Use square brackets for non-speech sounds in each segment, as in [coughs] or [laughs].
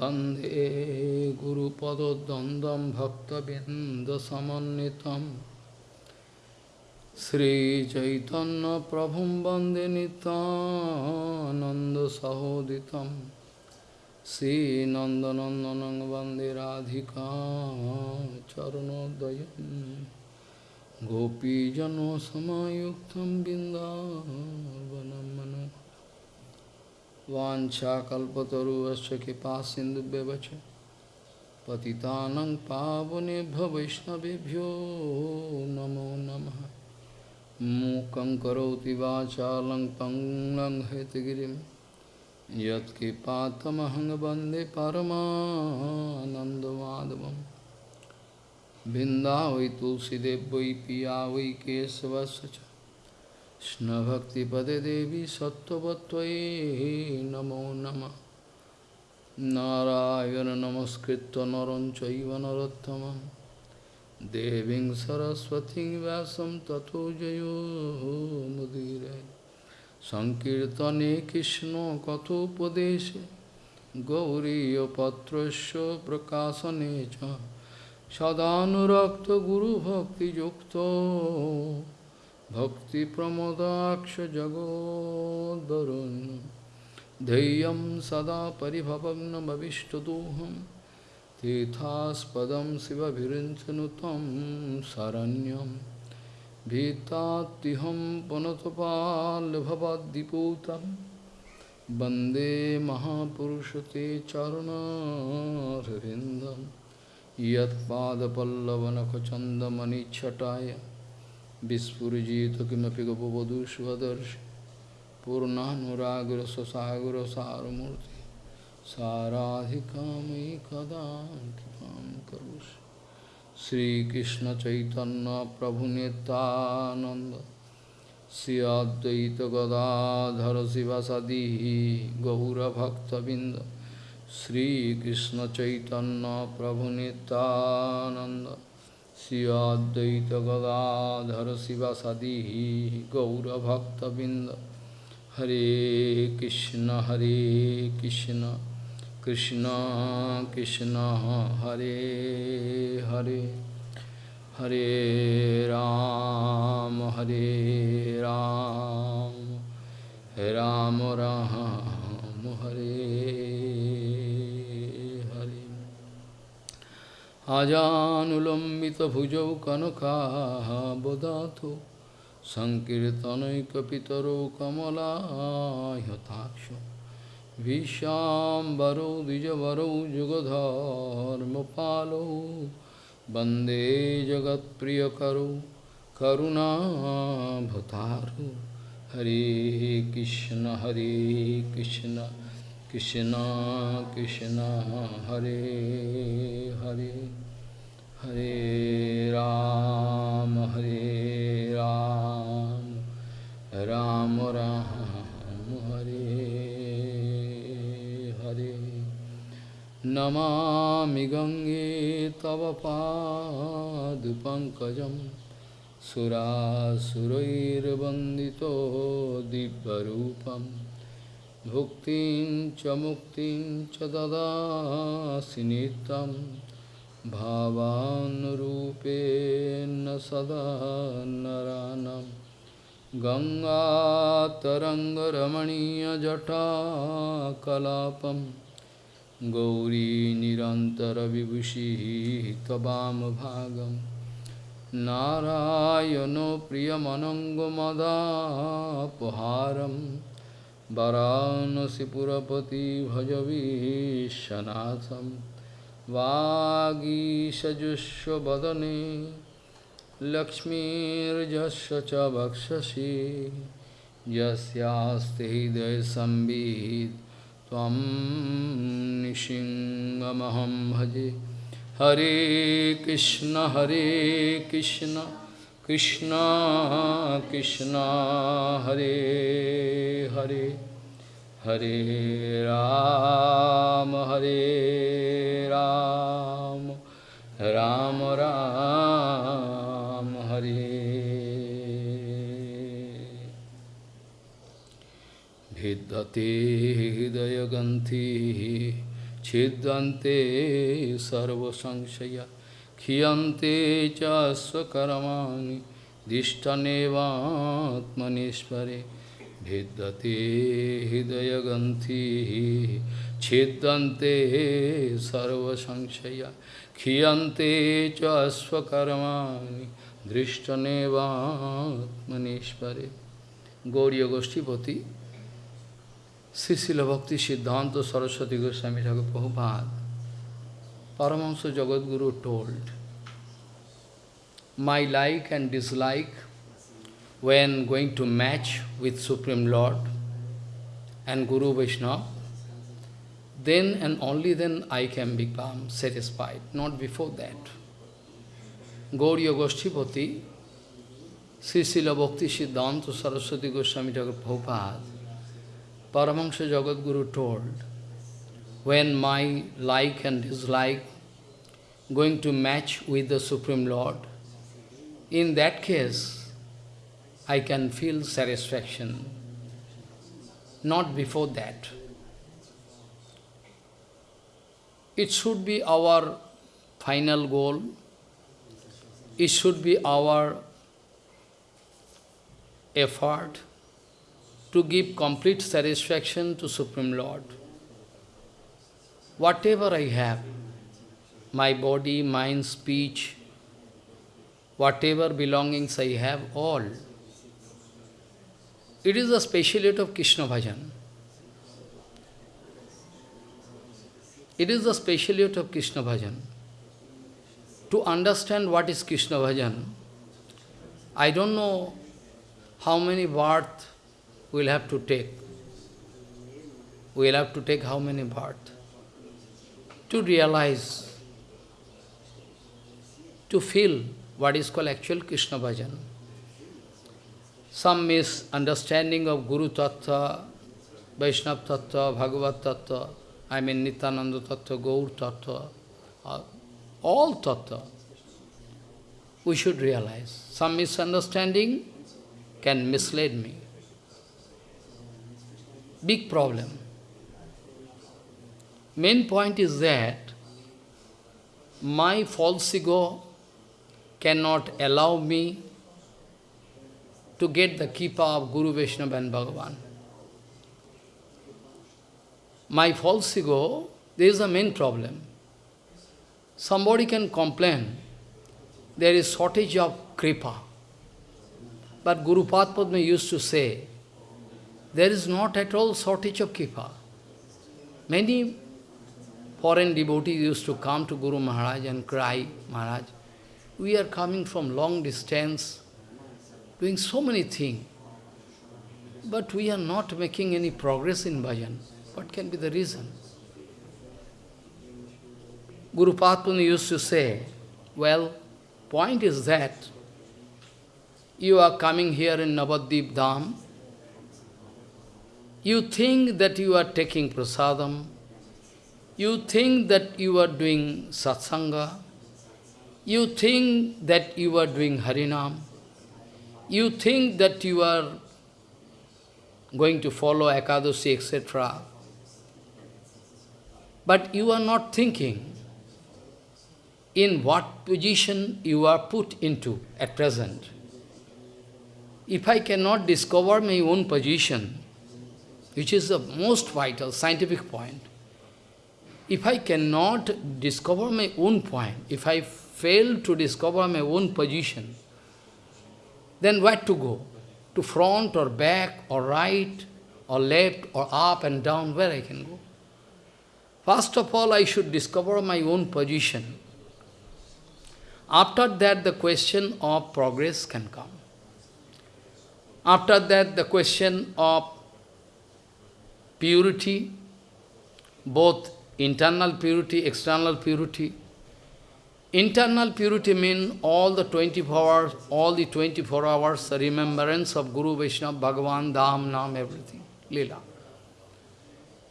वंदे गुरुपदद्वन्द्वं भक्तबिन्दसमन्वितं। श्रीचैतन्यप्रभुं वंदे नितानन्दसहोदितं श्रीनन्दनन्दनं वंदे राधिका चरणोदयं गोपीजनसमायुक्तं बिन्दावनं मनो वाञ्छाकल्पतरुश्च कृपा सिन्धुव्यवच पतितानं पावनेभ्यो वैष्णवेभ्यो नमो नमः। मूकं करोति वाचालं पङ्गं हेतगिरिं। यत्कृपातमहं वंदे परमानन्दमाधवं वै तुलसीदेव पिया वै केशवस्य च। কৃষ্ণভক্তিপদে দেবী সত্যবত্তয়ী নমো নম। নারায়ণ নমস্কৃত নরঞ্চৈব নরোত্তম দেবীং সরস্বতী ব্যাসম তথো জয়োমুদীর সংকীর্তনে কৃষ্ণ কথোপদেশে গৌরীপত্রস্য প্রকাশনে চ। সদানুরক্ত গুরুভক্তিযুক্ত Bhakti Pramodaksha Jagod Varun Deyam Sada Paribhavagna tithas padam Siva Virinchanutam Saranyam Bhitatiham Panatapal Bhavadiputam Bande Mahapurushate Charana Ravindam Yat Pada Pallavanakochanda chataya सदा परिभवग्नमविष्टदोहं तीर्थास्पदं शिवभिरिञ्चनु तं शरण्यं भीतात्तिहं पुनतपाल्भवद्दिपूतं वन्दे महापुरुषते चरुणारविन्दं यत्पादपल्लवनखचन्दमणिच्छटाय विस्फुजित किमपि गपवधूष्वदर्श पूर्णानुरागरससागरसारमूर्ति साराधिकामयि कदा कृपां करोषि श्रीकृष्णचैतन्यप्रभुनितानन्द श्री अद्वैतगदाधर शिवसदी गौरभक्तबिन्द श्रीकृष्णचैतन्यप्रभुनितानन्द श्री अद्वैत गदाधर शिवसदी गौरभक्तबिंद हरे कृष्ण हरे कृष्ण कृष्ण कृष्ण हरे हरे हरे राम हरे राम राम राम हरे हरे আজানুলম্বিত ভুজৌ কনকাবদাথ সংকীর্তনৈকিতর কমলাহতাক্ষ বিশ্বাম্বরৌ দ্বিজবরৌ যুগধর্মপালৌ বন্দে জগৎপ্রিয়করৌ করুণাভতারু হরে কৃষ্ণ হরে কৃষ্ণ कृष्ण कृष्ण, हरे हरे हरे राम हरे राम राम राम, हरे हरे। नमामि गङ्गे तव पादपङ्कजं सुरासुरैर्वन्दितो दिव्यरूपम्। भुक्तिं च मुक्तिं च ददासि नित्यं भावानुरूपेण सदा नरानं। गङ्गातरङ्गरमणीयजटाकलापं गौरी निरन्तरविभूषिः त्ववामभागं नारायणो वाराणसीपुरपति भजवीशनाथं वागीषजुष्वदने लक्ष्मीर्जस्य च वक्षसि। यस्यास्ति भजे। हरे कृष्ण हरे कृष्ण। कृष्ण कृष्ण हरे हरे हरे राम हरे राम राम राम हरे भिद्यते हृदयगन्थि छिद्यन्ते सर्वसंशया क्षीयन्ते ক্ষিয়ন্তে চকর্মাণি দিষ্টনেবাত্মনেশ্বরে ভিদ্যতে হৃদয়গ্রন্থি ছিদ্যন্তে সর্বসংশয়া ক্ষিয়ন্তে চকর্মাণি দৃষ্টনেবাত্মনেশ্বরে গৌরীয় গোষ্ঠীপতি শ্রী শিল ভক্তি সিদ্ধান্ত Saraswati Goswami Thakur Prabhupada Paramahansa Jagadguru told, my like and dislike when going to match with Supreme Lord and Guru Vaishnava, then and only then I can become satisfied, not before that. Gauriya Goshtipati Sri Srila Bhakti Siddhanta Saraswati Goswami Thakur Prabhupada, Paramahansa Jagadguru told, when my like and dislike going to match with the Supreme Lord, in that case, I can feel satisfaction. Not before that. It should be our final goal. It should be our effort to give complete satisfaction to Supreme Lord. Whatever I have, my body, mind, speech, whatever belongings I have, all, it is a speciality of Krishna Bhajan. It is the speciality of Krishna Bhajan. To understand what is Krishna Bhajan, I don't know how many births we'll have to take. We'll have to take how many births to realize, to feel what is called actual Krishna bhajan. Some misunderstanding of Guru Tattva, Vaishnava Tattva, Bhagavat Tattva, I mean Nityananda Tattva, Gaur Tattva, uh, all Tattva, we should realize. Some misunderstanding can mislead me. Big problem. Main point is that my false ego cannot allow me to get the kripa of Guru Vaishnava and Bhagavan. My false ego, there is a main problem. Somebody can complain, there is shortage of kripa. But Guru Padma used to say, there is not at all shortage of kripa. Many foreign devotees used to come to Guru Maharaj and cry, Maharaj, we are coming from long distance, doing so many things, but we are not making any progress in bhajan. What can be the reason? Guru Padma used to say, well, point is that you are coming here in Navadvip Dham, you think that you are taking prasadam, you think that you are doing satsanga, you think that you are doing harinam, you think that you are going to follow Ekadashi, etc. But you are not thinking in what position you are put into at present. If I cannot discover my own position, which is the most vital scientific point, if I cannot discover my own point, if I fail to discover my own position, then where to go? To front or back or right or left or up and down, where I can go? First of all, I should discover my own position. After that, the question of progress can come. After that, the question of purity, both internal purity, external purity. Internal purity means all the 24 hours, all the 24 hours remembrance of Guru Vaishnava, Bhagavan, Dham, Nam, everything, Lila.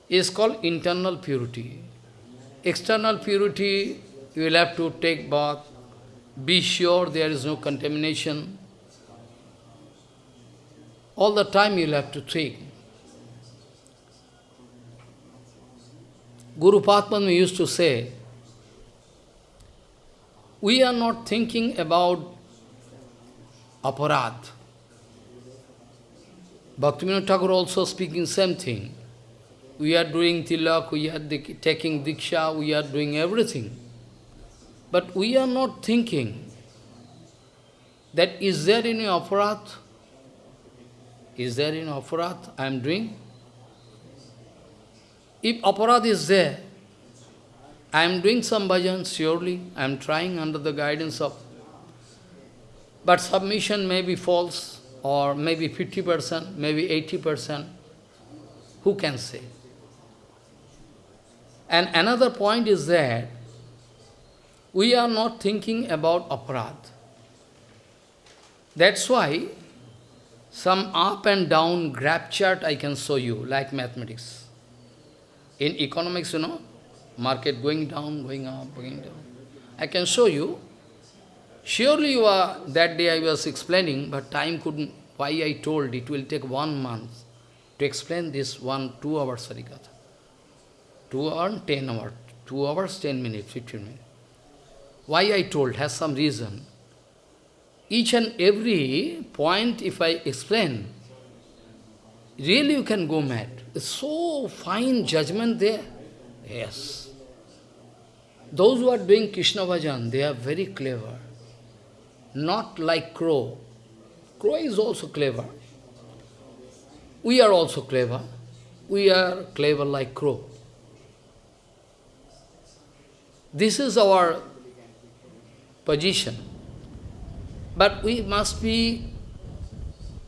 Is called internal purity. External purity, you will have to take bath, be sure there is no contamination, all the time you'll have to think. Guru Padma used to say, we are not thinking about aparad. Bhaktivinoda Thakur also speaking same thing. We are doing tilak, we are taking diksha, we are doing everything. But we are not thinking that is there any aparad? Is there any aparad I am doing? If aparat is there, I am doing some bhajan, surely, I am trying under the guidance of... But submission may be false, or maybe 50%, maybe 80%. Who can say? And another point is that we are not thinking about aparad. That's why some up and down graph chart I can show you, like mathematics. In economics, you know, market going down, going up, going down. I can show you. Surely you are, that day I was explaining, but time couldn't, why I told it will take one month to explain this one, two hours Harikatha. Two hours, ten hours. Two hours, ten minutes, fifteen minutes. Why I told has some reason. Each and every point, if I explain, really you can go mad. It's so fine judgment there. Yes. Those who are doing Krishna bhajan, they are very clever. Not like crow. Crow is also clever. We are also clever. We are clever like crow. This is our position. But we must be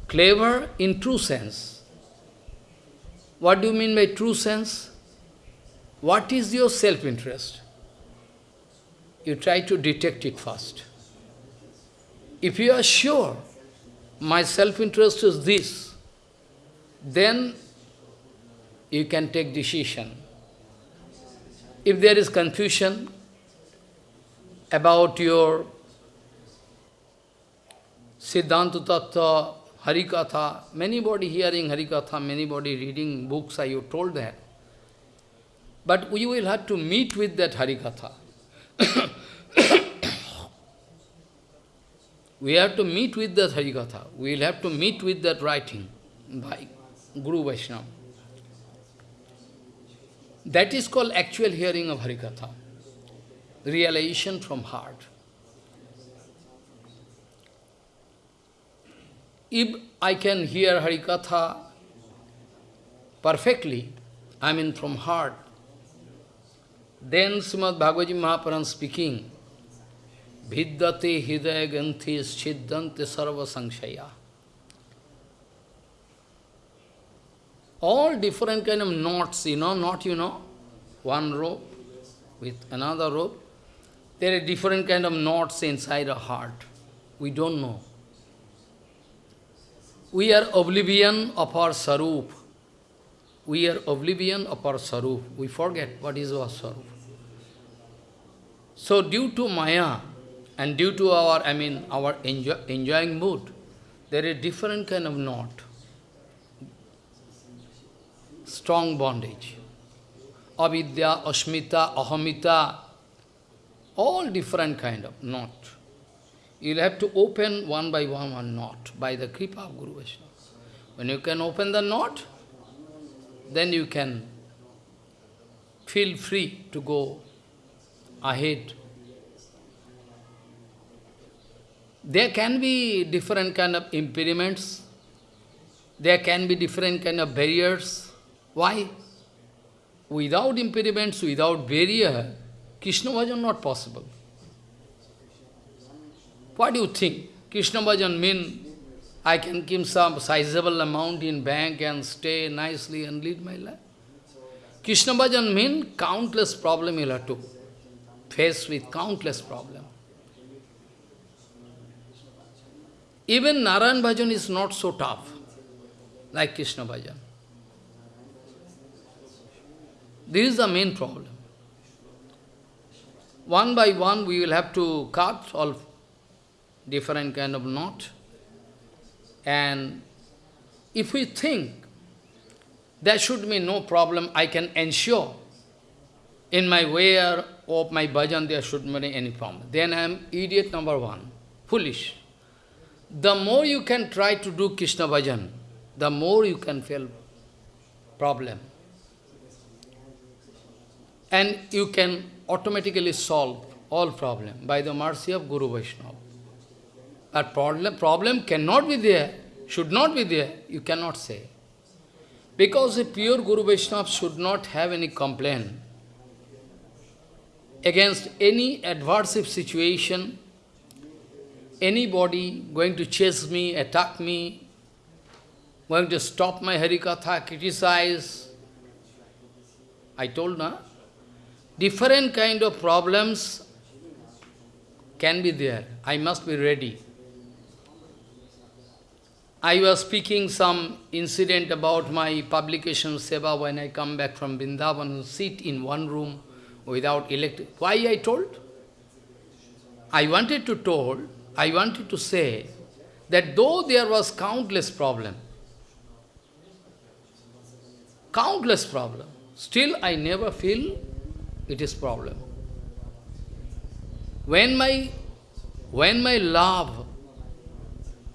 clever in true sense. What do you mean by true sense? What is your self-interest? You try to detect it first. If you are sure my self-interest is this, then you can take decision. If there is confusion about your Siddhanta Tattva, Harikatha, many body hearing Harikatha, many body reading books, I you told that. But we will have to meet with that Harikatha. [coughs] we have to meet with the Harikatha. We will have to meet with that writing by Guru Vaishnava. That is called actual hearing of Harikatha. Realization from heart. If I can hear Harikatha perfectly, I mean from heart, then Srimad Bhagavad Mahapuran speaking, Vidyate hidaya ganthi schiddante sarva sankshaya. All different kind of knots, you know, not you know, one rope with another rope. There are different kind of knots inside a heart. We don't know. We are oblivion of our sarup. We are oblivion of our sarup. We forget what is our sarup. So due to Maya and due to our, I mean, our enjoy, enjoying mood, there is different kind of knot. Strong bondage. Avidya, Asmita, Ahamita, all different kind of knot. You'll have to open one by one one knot by the kripa of Guru Vaishnava. When you can open the knot, then you can feel free to go ahead. There can be different kind of impediments. There can be different kind of barriers. Why? Without impediments, without barrier, Krishna bhajan not possible. What do you think? Krishna bhajan mean I can keep some sizable amount in bank and stay nicely and lead my life? Krishna bhajan mean countless problem you'll have to faced with countless problems. Even Narayan Bhajan is not so tough like Krishna Bhajan. This is the main problem. One by one we will have to cut all different kind of knot. And if we think there should be no problem, I can ensure in my way of my bhajan there should be any problem. Then I am idiot number one, foolish. The more you can try to do Krishna bhajan, the more you can feel problem. And you can automatically solve all problem by the mercy of Guru Vaishnava. But problem, problem cannot be there, should not be there, you cannot say. Because a pure Guru Vaishnava should not have any complaint against any adversive situation, anybody going to chase me, attack me, going to stop my Harikatha, criticize. I told, na? Different kind of problems can be there. I must be ready. I was speaking some incident about my publication seva when I come back from Vrindavan, sit in one room without electric. Why I told? I wanted to told, I wanted to say that though there was countless problem, countless problem, still I never feel it is problem. When my, when my love,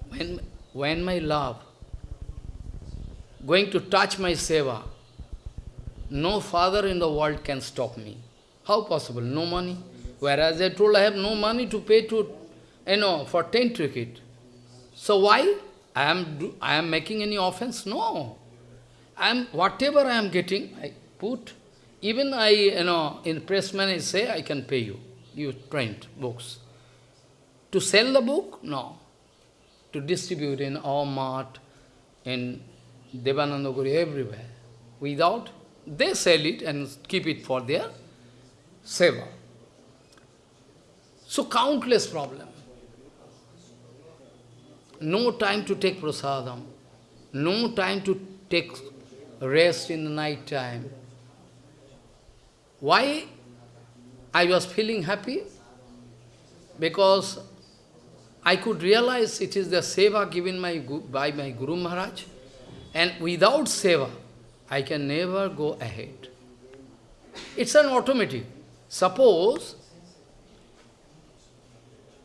when when my love going to touch my seva, no father in the world can stop me. How possible? No money. Whereas I told I have no money to pay to, you know, for 10 ticket. So why? I am, I am making any offense? No. I am, whatever I am getting, I put. Even I, you know, in pressman I say, I can pay you. You print books. To sell the book? No to distribute in our mart, in Devanandaguri, everywhere. Without, they sell it and keep it for their seva. So countless problem. No time to take prasadam. No time to take rest in the night time. Why I was feeling happy? Because I could realize it is the seva given my, by my Guru Maharaj. And without seva, I can never go ahead. It's an automatic. Suppose,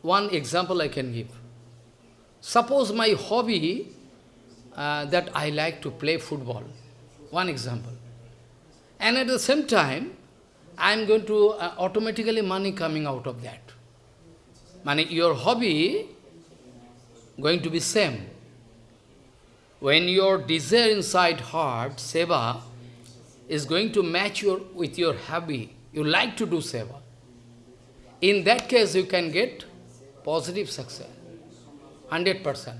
one example I can give. Suppose my hobby uh, that I like to play football. One example. And at the same time, I am going to uh, automatically money coming out of that. Money, your hobby going to be same. When your desire inside heart, seva, is going to match your, with your hobby, you like to do seva. In that case, you can get positive success. 100%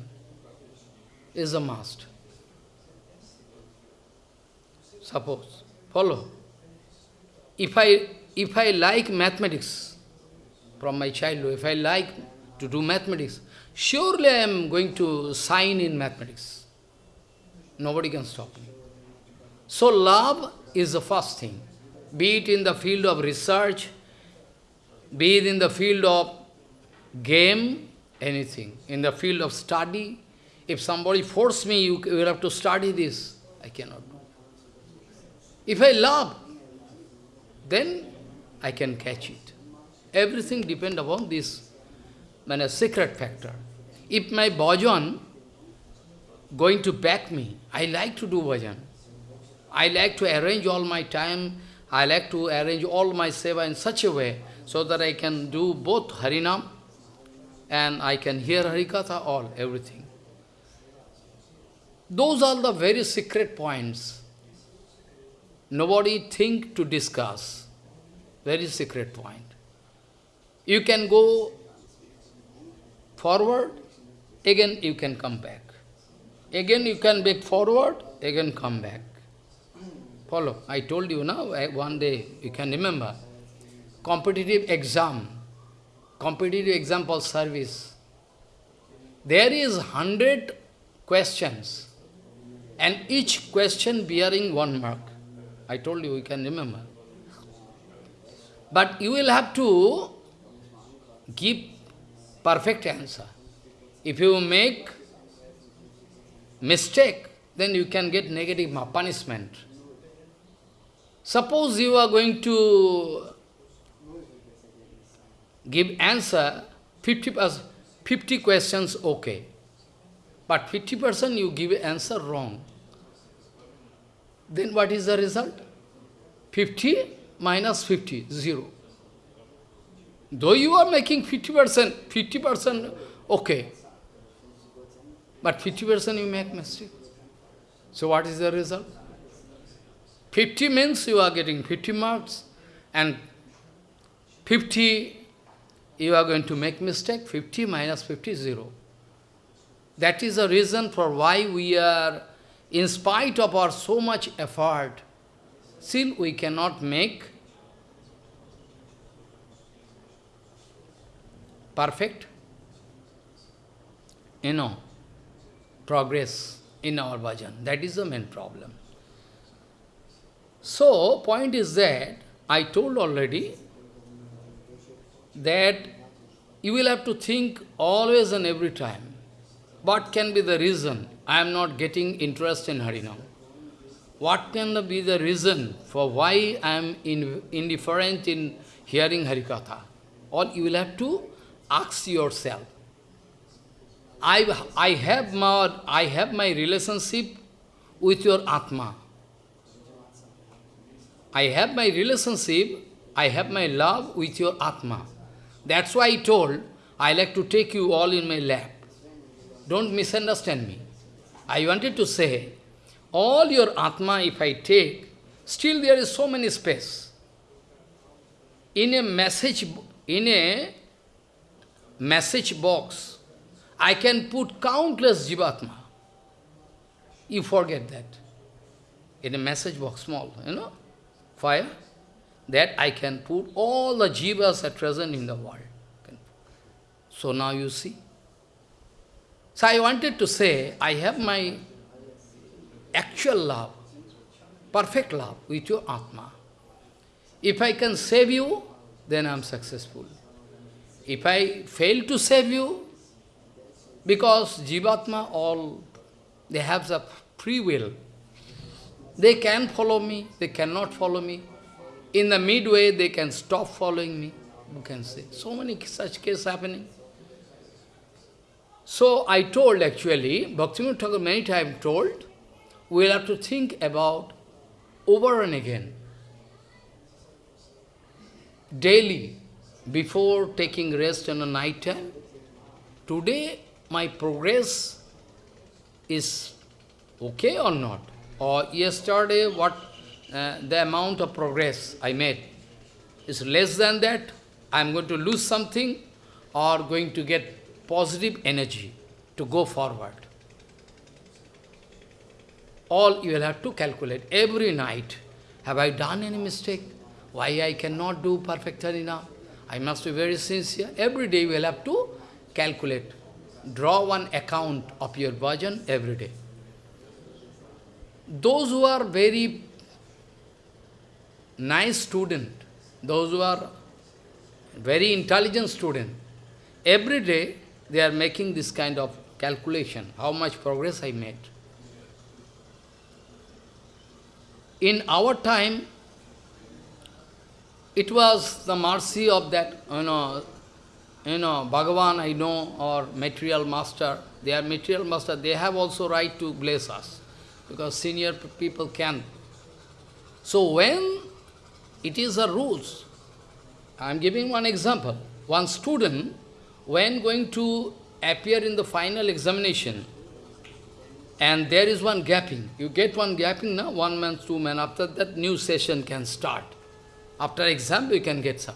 is a must. Suppose, follow. If I, if I like mathematics from my childhood, if I like to do mathematics, Surely I am going to sign in mathematics. Nobody can stop me. So love is the first thing. Be it in the field of research, be it in the field of game, anything. In the field of study, if somebody force me, you will have to study this. I cannot do. If I love, then I can catch it. Everything depends upon this a secret factor. If my bhajan going to back me, I like to do bhajan. I like to arrange all my time, I like to arrange all my seva in such a way so that I can do both Harinam and I can hear Harikatha, all, everything. Those are the very secret points. Nobody think to discuss. Very secret point. You can go forward, again you can come back. Again you can back forward, again come back. Follow. I told you now, eh, one day, you can remember, competitive exam, competitive exam service. There is hundred questions, and each question bearing one mark. I told you, you can remember. But you will have to give perfect answer. If you make mistake, then you can get negative punishment. Suppose you are going to give answer 50, 50 questions okay, but 50% you give answer wrong. Then what is the result? 50 minus 50, 0. Though you are making 50%, 50% okay, but 50% you make mistake. So what is the result? 50 means you are getting 50 marks and 50 you are going to make mistake, 50 minus 50, 0. That is the reason for why we are, in spite of our so much effort, still we cannot make perfect, you know, progress in our bhajan. That is the main problem. So, point is that, I told already, that you will have to think always and every time, what can be the reason I am not getting interest in Harinam? What can be the reason for why I am indifferent in hearing Harikatha? Or you will have to ask yourself. I, I, have my, I have my relationship with your Atma. I have my relationship, I have my love with your Atma. That's why I told, I like to take you all in my lap. Don't misunderstand me. I wanted to say, all your Atma if I take, still there is so many space. In a message, in a message box, I can put countless Jivatma. You forget that. In a message box, small, you know, fire, that I can put all the jivas at present in the world. So now you see. So I wanted to say, I have my actual love, perfect love with your Atma. If I can save you, then I am successful. If I fail to save you, because Jivatma all, they have the free will. They can follow me, they cannot follow me. In the midway, they can stop following me. You can say, so many such cases happening. So I told actually, Bhaktivinoda Thakur many times told, we'll have to think about over and again, daily, before taking rest in the night time, today my progress is okay or not? Or yesterday, what uh, the amount of progress I made is less than that, I am going to lose something or going to get positive energy to go forward. All you will have to calculate every night. Have I done any mistake? Why I cannot do perfect enough? I must be very sincere. Every day you will have to calculate. Draw one account of your bhajan every day. Those who are very nice student, those who are very intelligent student, every day they are making this kind of calculation, how much progress I made. In our time, it was the mercy of that, you know, you know, Bhagavan I know, or material master, they are material master, they have also right to bless us, because senior people can. So when it is a rules. I am giving one example. One student, when going to appear in the final examination, and there is one gapping. You get one gapping now, one man, two man. After that, new session can start. After exam, you can get some.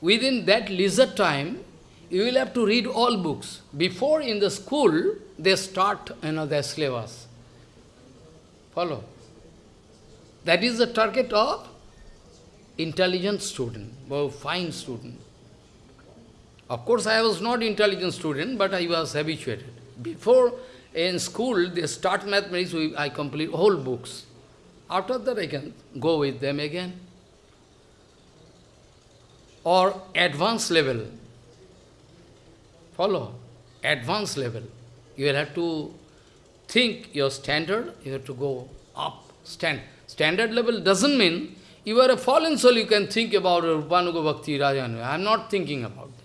Within that leisure time, you will have to read all books. Before in the school, they start you know, their syllabus. Follow? That is the target of intelligent student, or fine student. Of course, I was not intelligent student, but I was habituated. Before, in school, they start mathematics, I complete whole books. After that, I can go with them again. Or advanced level. Follow? Advanced level. You will have to think your standard, you have to go up. Stand. Standard level doesn't mean You are a fallen soul, you can think about Rupanuga Bhakti Rajanu. I am not thinking about that.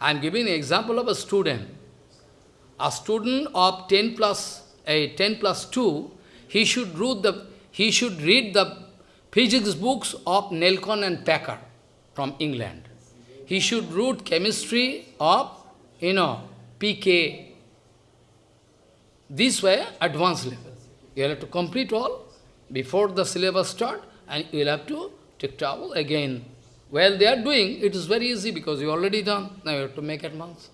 I am giving an example of a student. A student of 10 plus, a 10 plus 2, he should read the, he should read the physics books of Nelkon and Parker from England. He should read chemistry of, you know, PK. This way, advanced level. You have to complete all before the syllabus start and you will have to take trouble again. Well, they are doing, it is very easy because you already done. Now you have to make advance.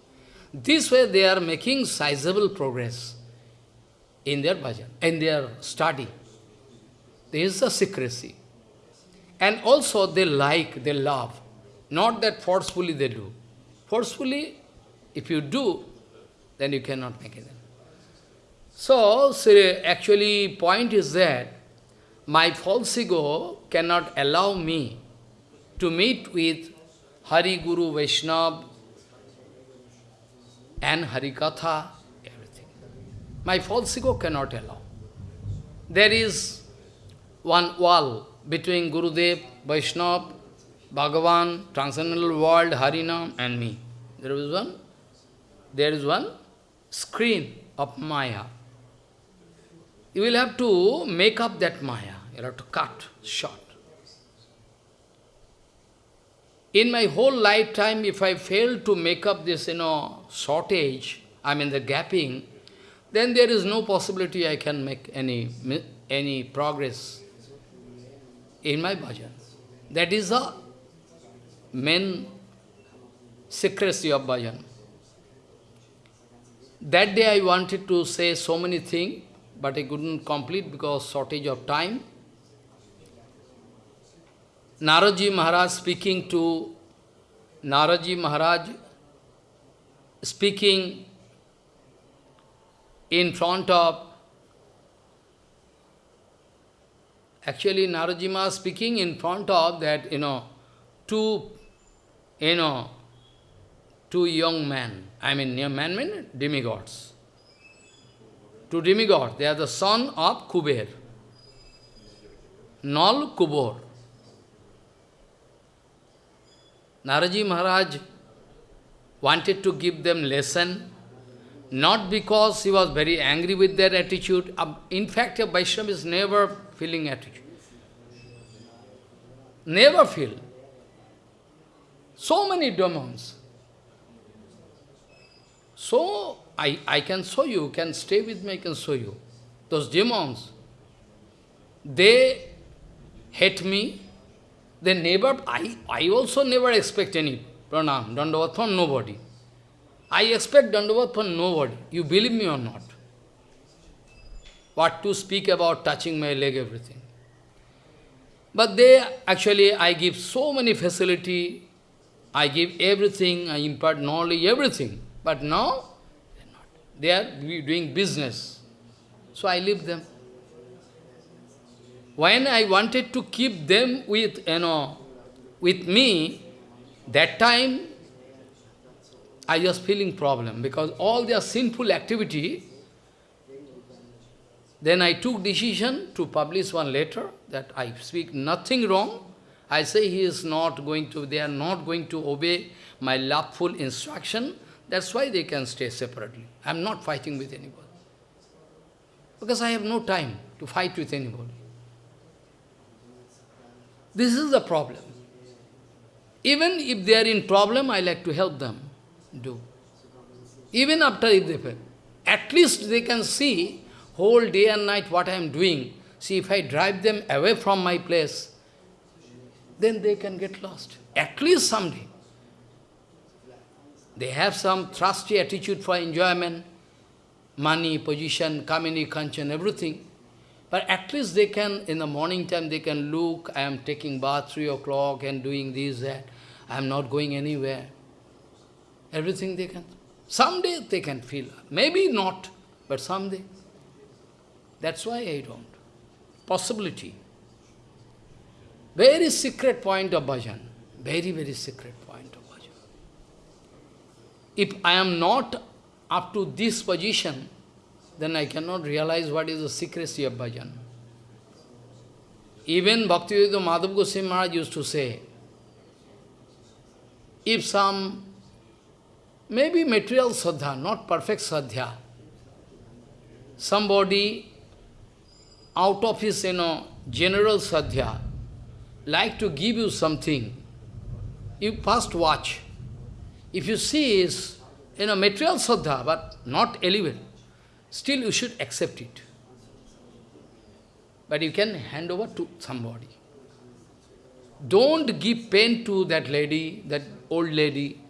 This way they are making sizable progress in their bhajan, in their study. There is a secrecy. And also they like, they love. Not that forcefully they do. Forcefully, if you do, then you cannot make it. So, actually, point is that my false ego cannot allow me to meet with Hari Guru Vaishnava and Harikatha, everything. My false ego cannot allow. There is one wall between Gurudev, Vaishnava, Bhagavan, transcendental world, Harinam and me. There is one, there is one screen of Maya. You will have to make up that Maya. You have to cut short. In my whole lifetime, if I fail to make up this, you know, shortage, I mean the gapping, then there is no possibility I can make any, any progress in my bhajan. That is the main secrecy of bhajan. That day I wanted to say so many things, but I couldn't complete because shortage of time. Naraji Maharaj speaking to Naraji Maharaj speaking in front of actually Naraji Maharaj speaking in front of that, you know, two, you know, two young men. I mean, young men mean demigods. Two demigods. They are the son of Kuber. Nal Kubor. Naraji Maharaj wanted to give them lesson, not because he was very angry with their attitude. Um, in fact, a Vaishnava is never feeling attitude. Never feel. So many demons. So, I, I can show you, can stay with me, I can show you. Those demons, they hate me, they never, I, I also never expect any pranam, dandavat from nobody. I expect dandavat from nobody. You believe me or not? What to speak about touching my leg, everything. But they, actually, I give so many facility, I give everything, I impart knowledge, everything. But now, they are doing business. So I leave them. When I wanted to keep them with, you know, with me, that time I was feeling problem because all their sinful activity, then I took decision to publish one letter that I speak nothing wrong. I say he is not going to, they are not going to obey my loveful instruction. That's why they can stay separately. I am not fighting with anybody. Because I have no time to fight with anybody. This is the problem. Even if they are in problem, I like to help them do. Even after if they fail. At least they can see whole day and night what I am doing. See, if I drive them away from my place, then they can get lost. At least someday. They have some trusty attitude for enjoyment, money, position, kamini, kanchan, everything. But at least they can, in the morning time, they can look, I am taking bath 3 o'clock and doing this, that. I am not going anywhere. Everything they can. Someday they can feel. Maybe not, but someday. That's why I don't. Possibility. Very secret point of bhajan. Very, very secret. If I am not up to this position, then I cannot realize what is the secrecy of bhajan. Even Bhaktivedanta Madhav Goswami Maharaj used to say, if some, maybe material sadhya, not perfect sadhya, somebody out of his, you know, general sadhya, like to give you something, you first watch. If you see is, you know, material sadhya, but not elevated, still you should accept it. But you can hand over to somebody. Don't give pain to that lady, that old lady,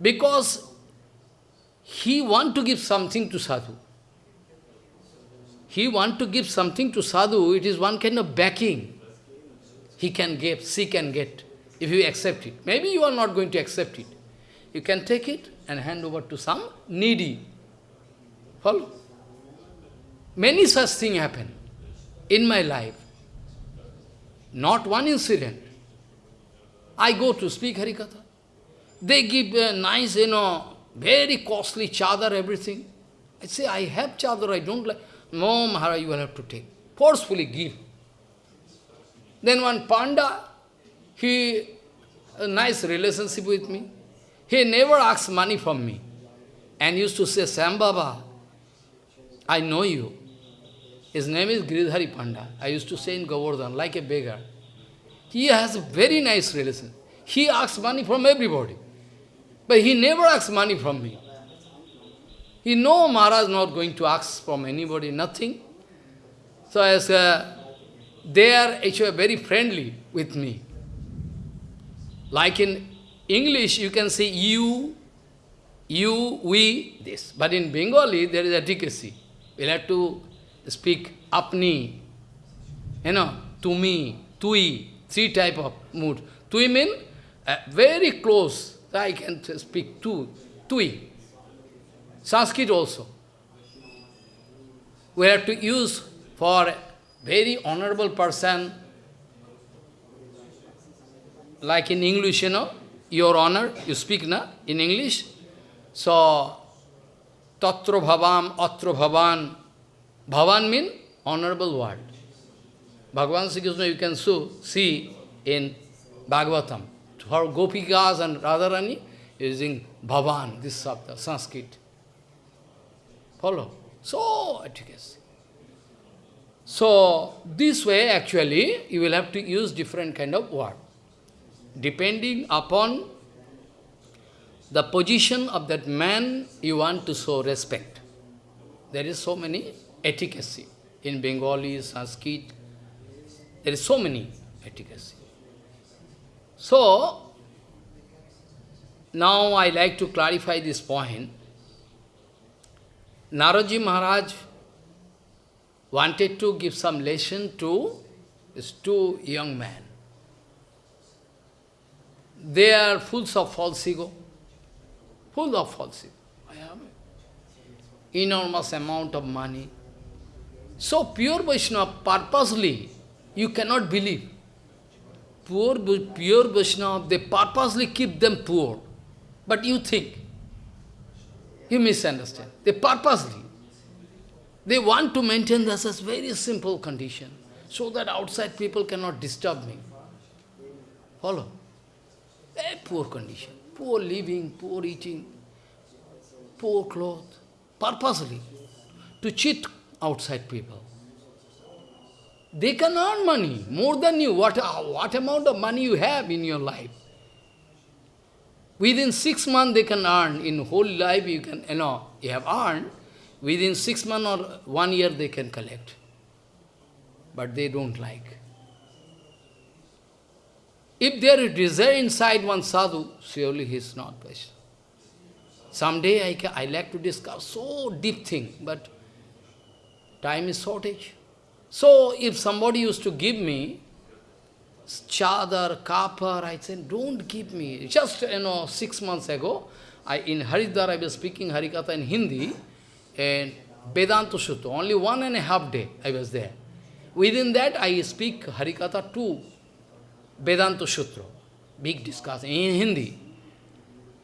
because he want to give something to sadhu. He want to give something to sadhu, it is one kind of backing. He can give, she can get, if you accept it. Maybe you are not going to accept it. You can take it and hand over to some needy. Follow? Many such things happen in my life. Not one incident. I go to speak Harikatha. They give a nice, you know, very costly chadar, everything. I say, I have chadar, I don't like. No, Maharaj, you will have to take. Forcefully give. Then one panda, he, a nice relationship with me. He never asks money from me. And used to say, Sam Baba, I know you. His name is Giridhari Panda. I used to say in Govardhan, like a beggar. He has a very nice relation. He asks money from everybody. But he never asks money from me. He know Maharaj is not going to ask from anybody, nothing. So as uh, they are actually very friendly with me. Like in English, you can say you, you, we, this. But in Bengali, there is a advocacy. We'll have to speak apni, you know, to me, tui, three type of mood. Tui mean uh, very close. I can speak tu, tui. Sanskrit also. We have to use for very honorable person, like in English, you know, your honor, you speak na, in English. So, tatra bhavam, atra bhavan, Bhavan means honorable word. Bhagavan Sri Krishna you can so see in Bhagavatam. For Gopikas and Radharani, using Bhavan, this sabda, Sanskrit. Follow? So, efficacy. So, this way actually, you will have to use different kind of word. Depending upon the position of that man, you want to show respect. There is so many efficacy. In Bengali, Sanskrit, there is so many efficacy. So, now I like to clarify this point. Naraji Maharaj wanted to give some lesson to these two young men. They are full of false ego, full of false ego. I have enormous amount of money, so pure Vaishnava, purposely, you cannot believe. Poor, pure Vaishnava, they purposely keep them poor. But you think, you misunderstand. They purposely, they want to maintain this as very simple condition, so that outside people cannot disturb me. Follow? Very poor condition, poor living, poor eating, poor clothes, purposely, to cheat outside people. They can earn money, more than you. What, uh, what amount of money you have in your life? Within six months they can earn, in whole life you can, you know, you have earned, within six months or one year they can collect. But they don't like. If there is desire inside one sadhu, surely he is not Vaishnava. Someday I, can, I like to discuss so deep thing, but Time is shortage. So if somebody used to give me chadar, kapar, I said, don't give me. Just, you know, six months ago, I, in Haridwar, I was speaking Harikatha in Hindi, and Vedanta Sutra, only one and a half day I was there. Within that, I speak Harikatha to Vedanta Sutra, big discussion in Hindi.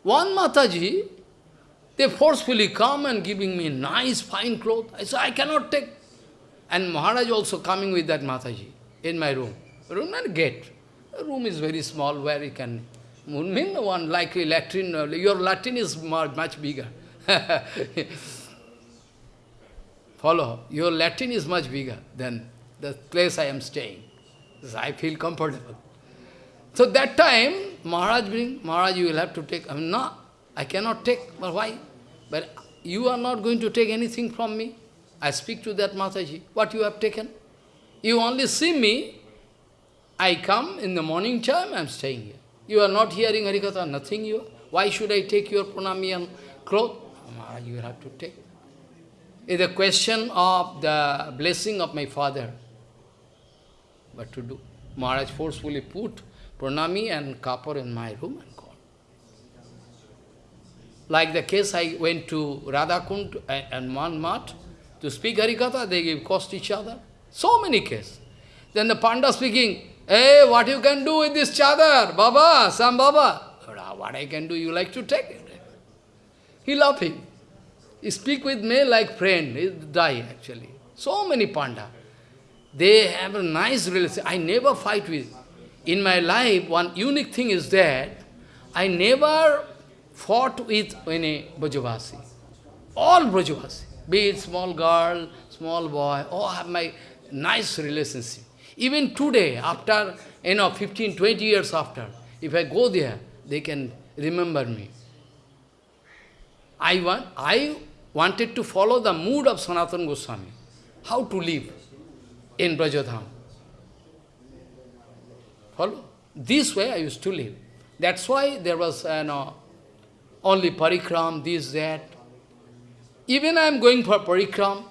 One Mataji, they forcefully come and giving me nice, fine clothes. I said, I cannot take. And Maharaj also coming with that Mataji. in my room. Room and gate. The room is very small where you can... Mean one like latrine, your Latin is much bigger. [laughs] Follow. Your Latin is much bigger than the place I am staying. I feel comfortable. So that time, Maharaj bring, Maharaj, you will have to take. I mean, no, I cannot take. But why? But you are not going to take anything from me. I speak to that Mataji. What you have taken? You only see me. I come in the morning time, I am staying here. You are not hearing Harikatha, nothing you. Why should I take your pranami and cloth? Maharaj, you have to take. It's a question of the blessing of my father. What to do? Maharaj forcefully put pranami and kapur in my room and. Like the case I went to Radhakund and Manmat to speak Harikatha, they give cost each other. So many cases. Then the Panda speaking, Hey, what you can do with this chadar? Baba, some Baba. What I can do, you like to take it. He laughing. He speak with me like friend. He die actually. So many Panda. They have a nice relationship. I never fight with. In my life, one unique thing is that I never fought with any Brajavasi. All Brajavasi. Be it small girl, small boy, all have my nice relationship. Even today, after, you know, 15, 20 years after, if I go there, they can remember me. I, want, I wanted to follow the mood of Sanatana Goswami, how to live in Brajadham. Follow? This way I used to live. That's why there was you know, only parikram, this, that. Even I am going for parikram,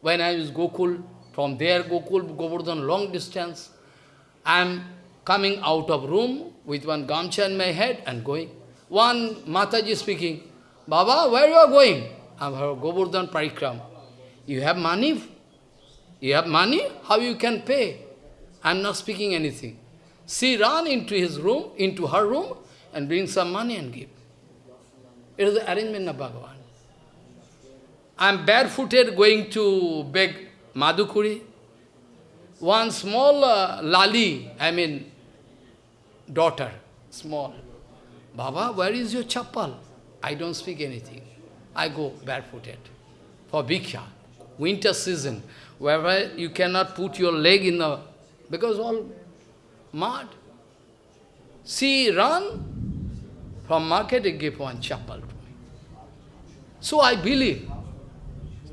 when I was Gokul, from there Gokul, Govardhan, long distance, I am coming out of room with one gamcha in my head and going. One Mataji speaking, Baba, where you are going? I am Govardhan Parikram. You have money? You have money? How you can pay? I am not speaking anything. She ran into his room, into her room, and bring some money and give. It is the arrangement of Bhagavan. I am barefooted going to beg Madhukuri. One small uh, lali, I mean, daughter, small. Baba, where is your chappal? I don't speak anything. I go barefooted for bhiksha. Winter season, wherever you cannot put your leg in the... Because all mud. See, run from market and give one chappal to me. So I believe.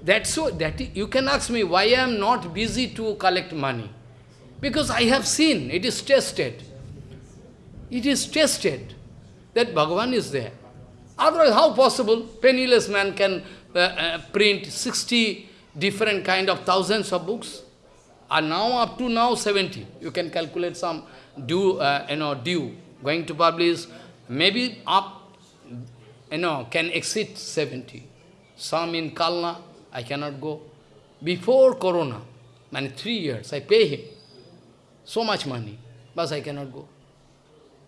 That's so that you can ask me why I am not busy to collect money. Because I have seen, it is tested. It is tested that Bhagavan is there. Otherwise, how possible penniless man can uh, uh, print 60 different kind of thousands of books? And now up to now 70. You can calculate some due, uh, you know, due going to publish. Maybe up, you know, can exceed 70. Some in Kalna, I cannot go. Before Corona, many three years, I pay him so much money, but I cannot go.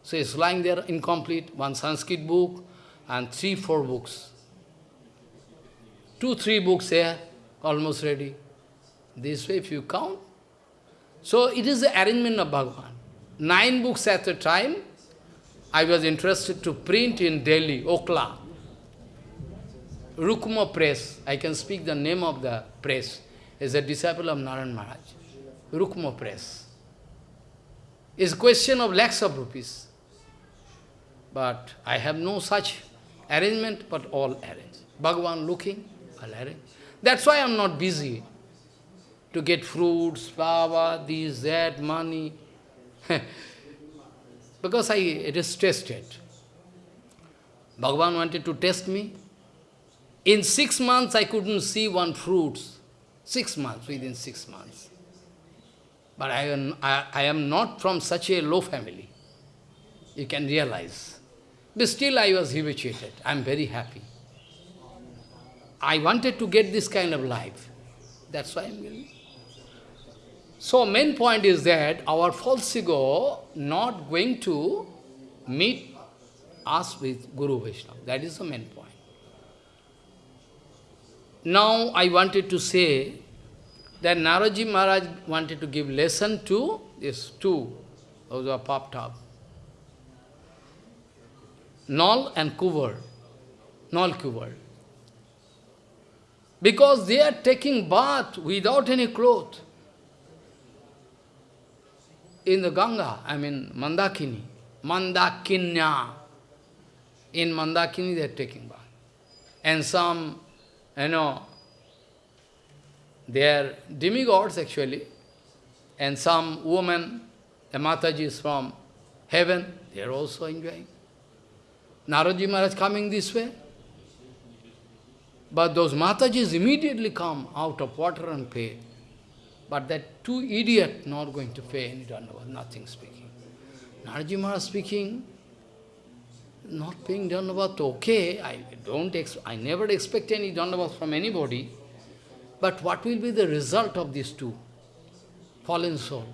So it's lying there incomplete, one Sanskrit book and three, four books. Two, three books here, almost ready. This way, if you count. So it is the arrangement of Bhagavan. Nine books at a time, I was interested to print in Delhi, Okhla. Rukma Press, I can speak the name of the press, is a disciple of Narayan Maharaj. Rukma Press. It's a question of lakhs of rupees. But I have no such arrangement, but all arranged. Bhagavan looking, I'll arrange. That's why I'm not busy to get fruits, flower, this, that, money. [laughs] because I, it is tested. Bhagavan wanted to test me. In six months, I couldn't see one fruits. Six months, within six months. But I am, I, I am not from such a low family. You can realize. But still I was habituated. I am very happy. I wanted to get this kind of life. That's why I am getting. So main point is that our false ego not going to meet us with Guru Vaishnava. That is the main point. Now I wanted to say that Naraji Maharaj wanted to give lesson to these two, those who are popped up. Nal and Kuvar. Nal Kuvar. Because they are taking bath without any cloth in the Ganga, I mean Mandakini, Mandakinya. In Mandakini they are taking bath. And some, you know, they are demigods actually, and some women, the Matajis from heaven, they are also enjoying. Naraji Maharaj coming this way. But those Matajis immediately come out of water and pay. But that two idiot not going to pay any Dandavat, nothing speaking. Naraji Maharaj speaking, not paying Dandavat, okay, I don't I never expect any Dandavat from anybody. But what will be the result of these two? Fallen soul.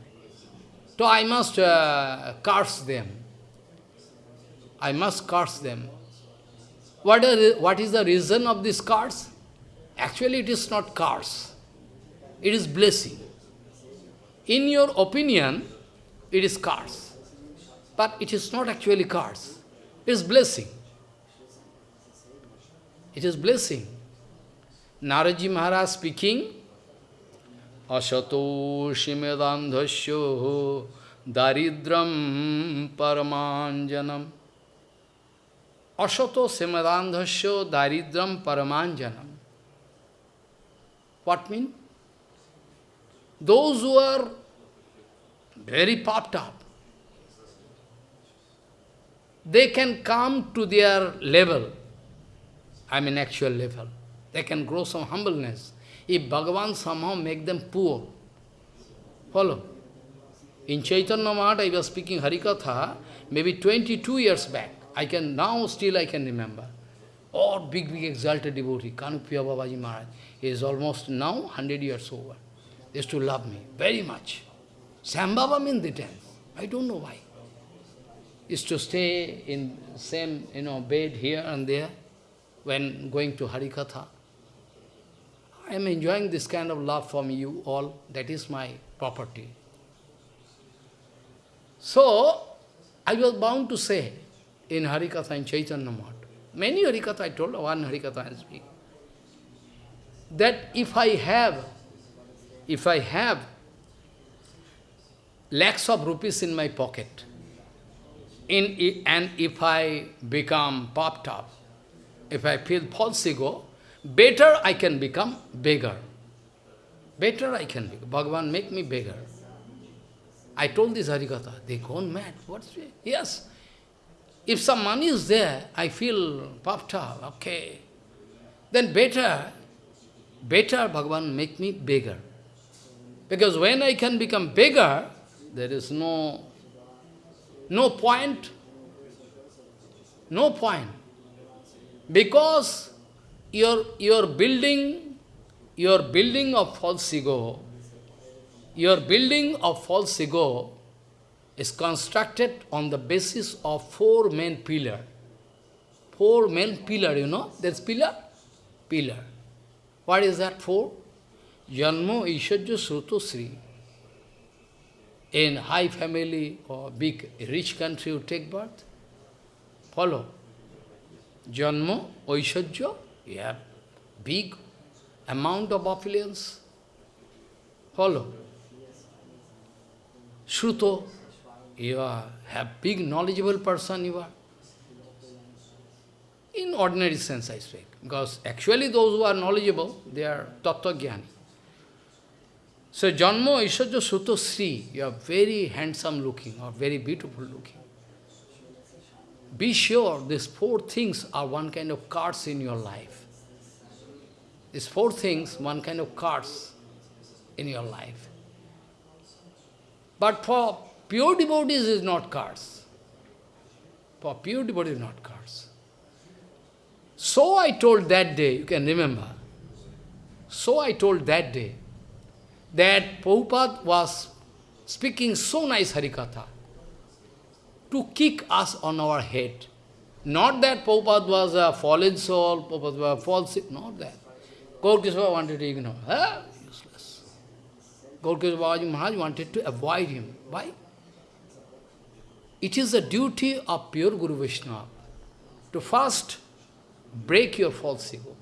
So I must uh, curse them. I must curse them. What, are, what is the reason of this curse? Actually, it is not curse. It is blessing. In your opinion, it is curse. But it is not actually curse. It is blessing. It is blessing. Naraji Maharaj speaking, Asato Shimedandhasyo Daridram Paramanjanam. Asato Shimedandhasyo Daridram Paramanjanam. What mean? Those who are very popped up, they can come to their level, I mean actual level. They can grow some humbleness. If Bhagavan somehow make them poor, follow. In Chaitanya Math, I was speaking Harikatha, maybe 22 years back. I can, now still I can remember. Oh, big, big exalted devotee, Kanupiya Babaji Maharaj. He is almost now 100 years over. Used to love me very much. Sambhava means the tenth. I don't know why. Used to stay in same, you know, bed here and there when going to Harikatha. I am enjoying this kind of love from you all. That is my property. So, I was bound to say in Harikatha in Chaitanya Math, many Harikatha I told, one Harikatha I speak, that if I have, if I have lakhs of rupees in my pocket, in, and if I become popped up, if I feel false ego, Better I can become beggar. Better I can become. Bhagavan, make me beggar. I told this Harikatha, they gone mad. What's it? Yes. If some money is there, I feel puffed up, okay. Then better, better Bhagavan make me beggar. Because when I can become beggar, there is no, no point. No point. Because your, your building, your building of false ego, your building of false ego is constructed on the basis of four main pillar. Four main pillar, you know, there's pillar? Pillar. What is that four? Janmo Ishajya Sruto Sri. In high family or big rich country you take birth. Follow. Janmo Oishajya you have big amount of affluence. Follow. Shruto, you are, have big knowledgeable person you are. In ordinary sense I speak. Because actually those who are knowledgeable, they are tattva jnani. So Janmo Ishajya Suto Sri, you are very handsome looking or very beautiful looking. Be sure these four things are one kind of cards in your life. These four things, one kind of cards in your life. But for pure devotees is not cards. For pure devotees not cards. So I told that day, you can remember. So I told that day that Prabhupada was speaking so nice Harikatha to kick us on our head. Not that Prabhupada was a fallen soul, Prabhupada was false, not that. Gaur wanted to ignore. Huh? Useless. Gaurkishore Maharaj wanted to avoid him. Why? It is the duty of pure Guru Vaishnava to first break your false ego.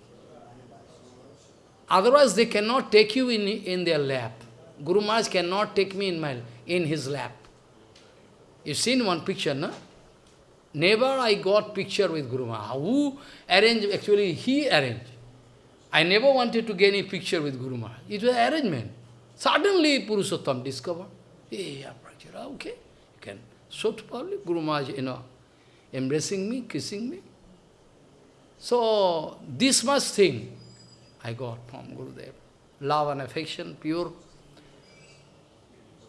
Otherwise, they cannot take you in, in their lap. Guru Maharaj cannot take me in, my, in his lap. You've seen one picture, no? Never I got picture with Guru Maharaj. Who arranged? Actually, he arranged. I never wanted to get any picture with Guru Maharaj. It was arrangement. Suddenly, Purushottam discovered. Hey, okay, you can to public. Guru Maharaj, you know, embracing me, kissing me. So, this much thing I got from Gurudev. Love and affection, pure.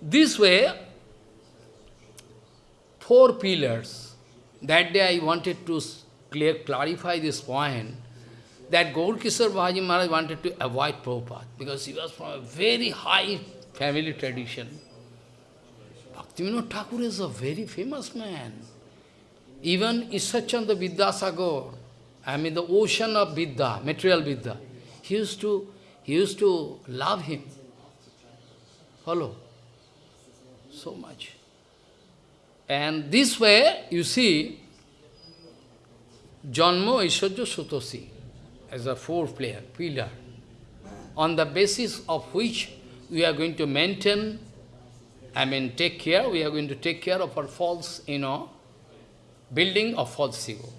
This way, four pillars. That day I wanted to clear, clarify this point, that Gaurkishore Babaji Maharaj wanted to avoid Prabhupada, because he was from a very high family tradition. Bhaktivinoda Thakur is a very famous man. Even Ishachanda Vidyasagar, I mean the ocean of Vidya, material Vidya, he used to, he used to love him. Follow? So much. And this way, you see, Janmo Ishwarya Sutosi as a four player, pillar, on the basis of which we are going to maintain, I mean, take care, we are going to take care of our false, you know, building of false ego.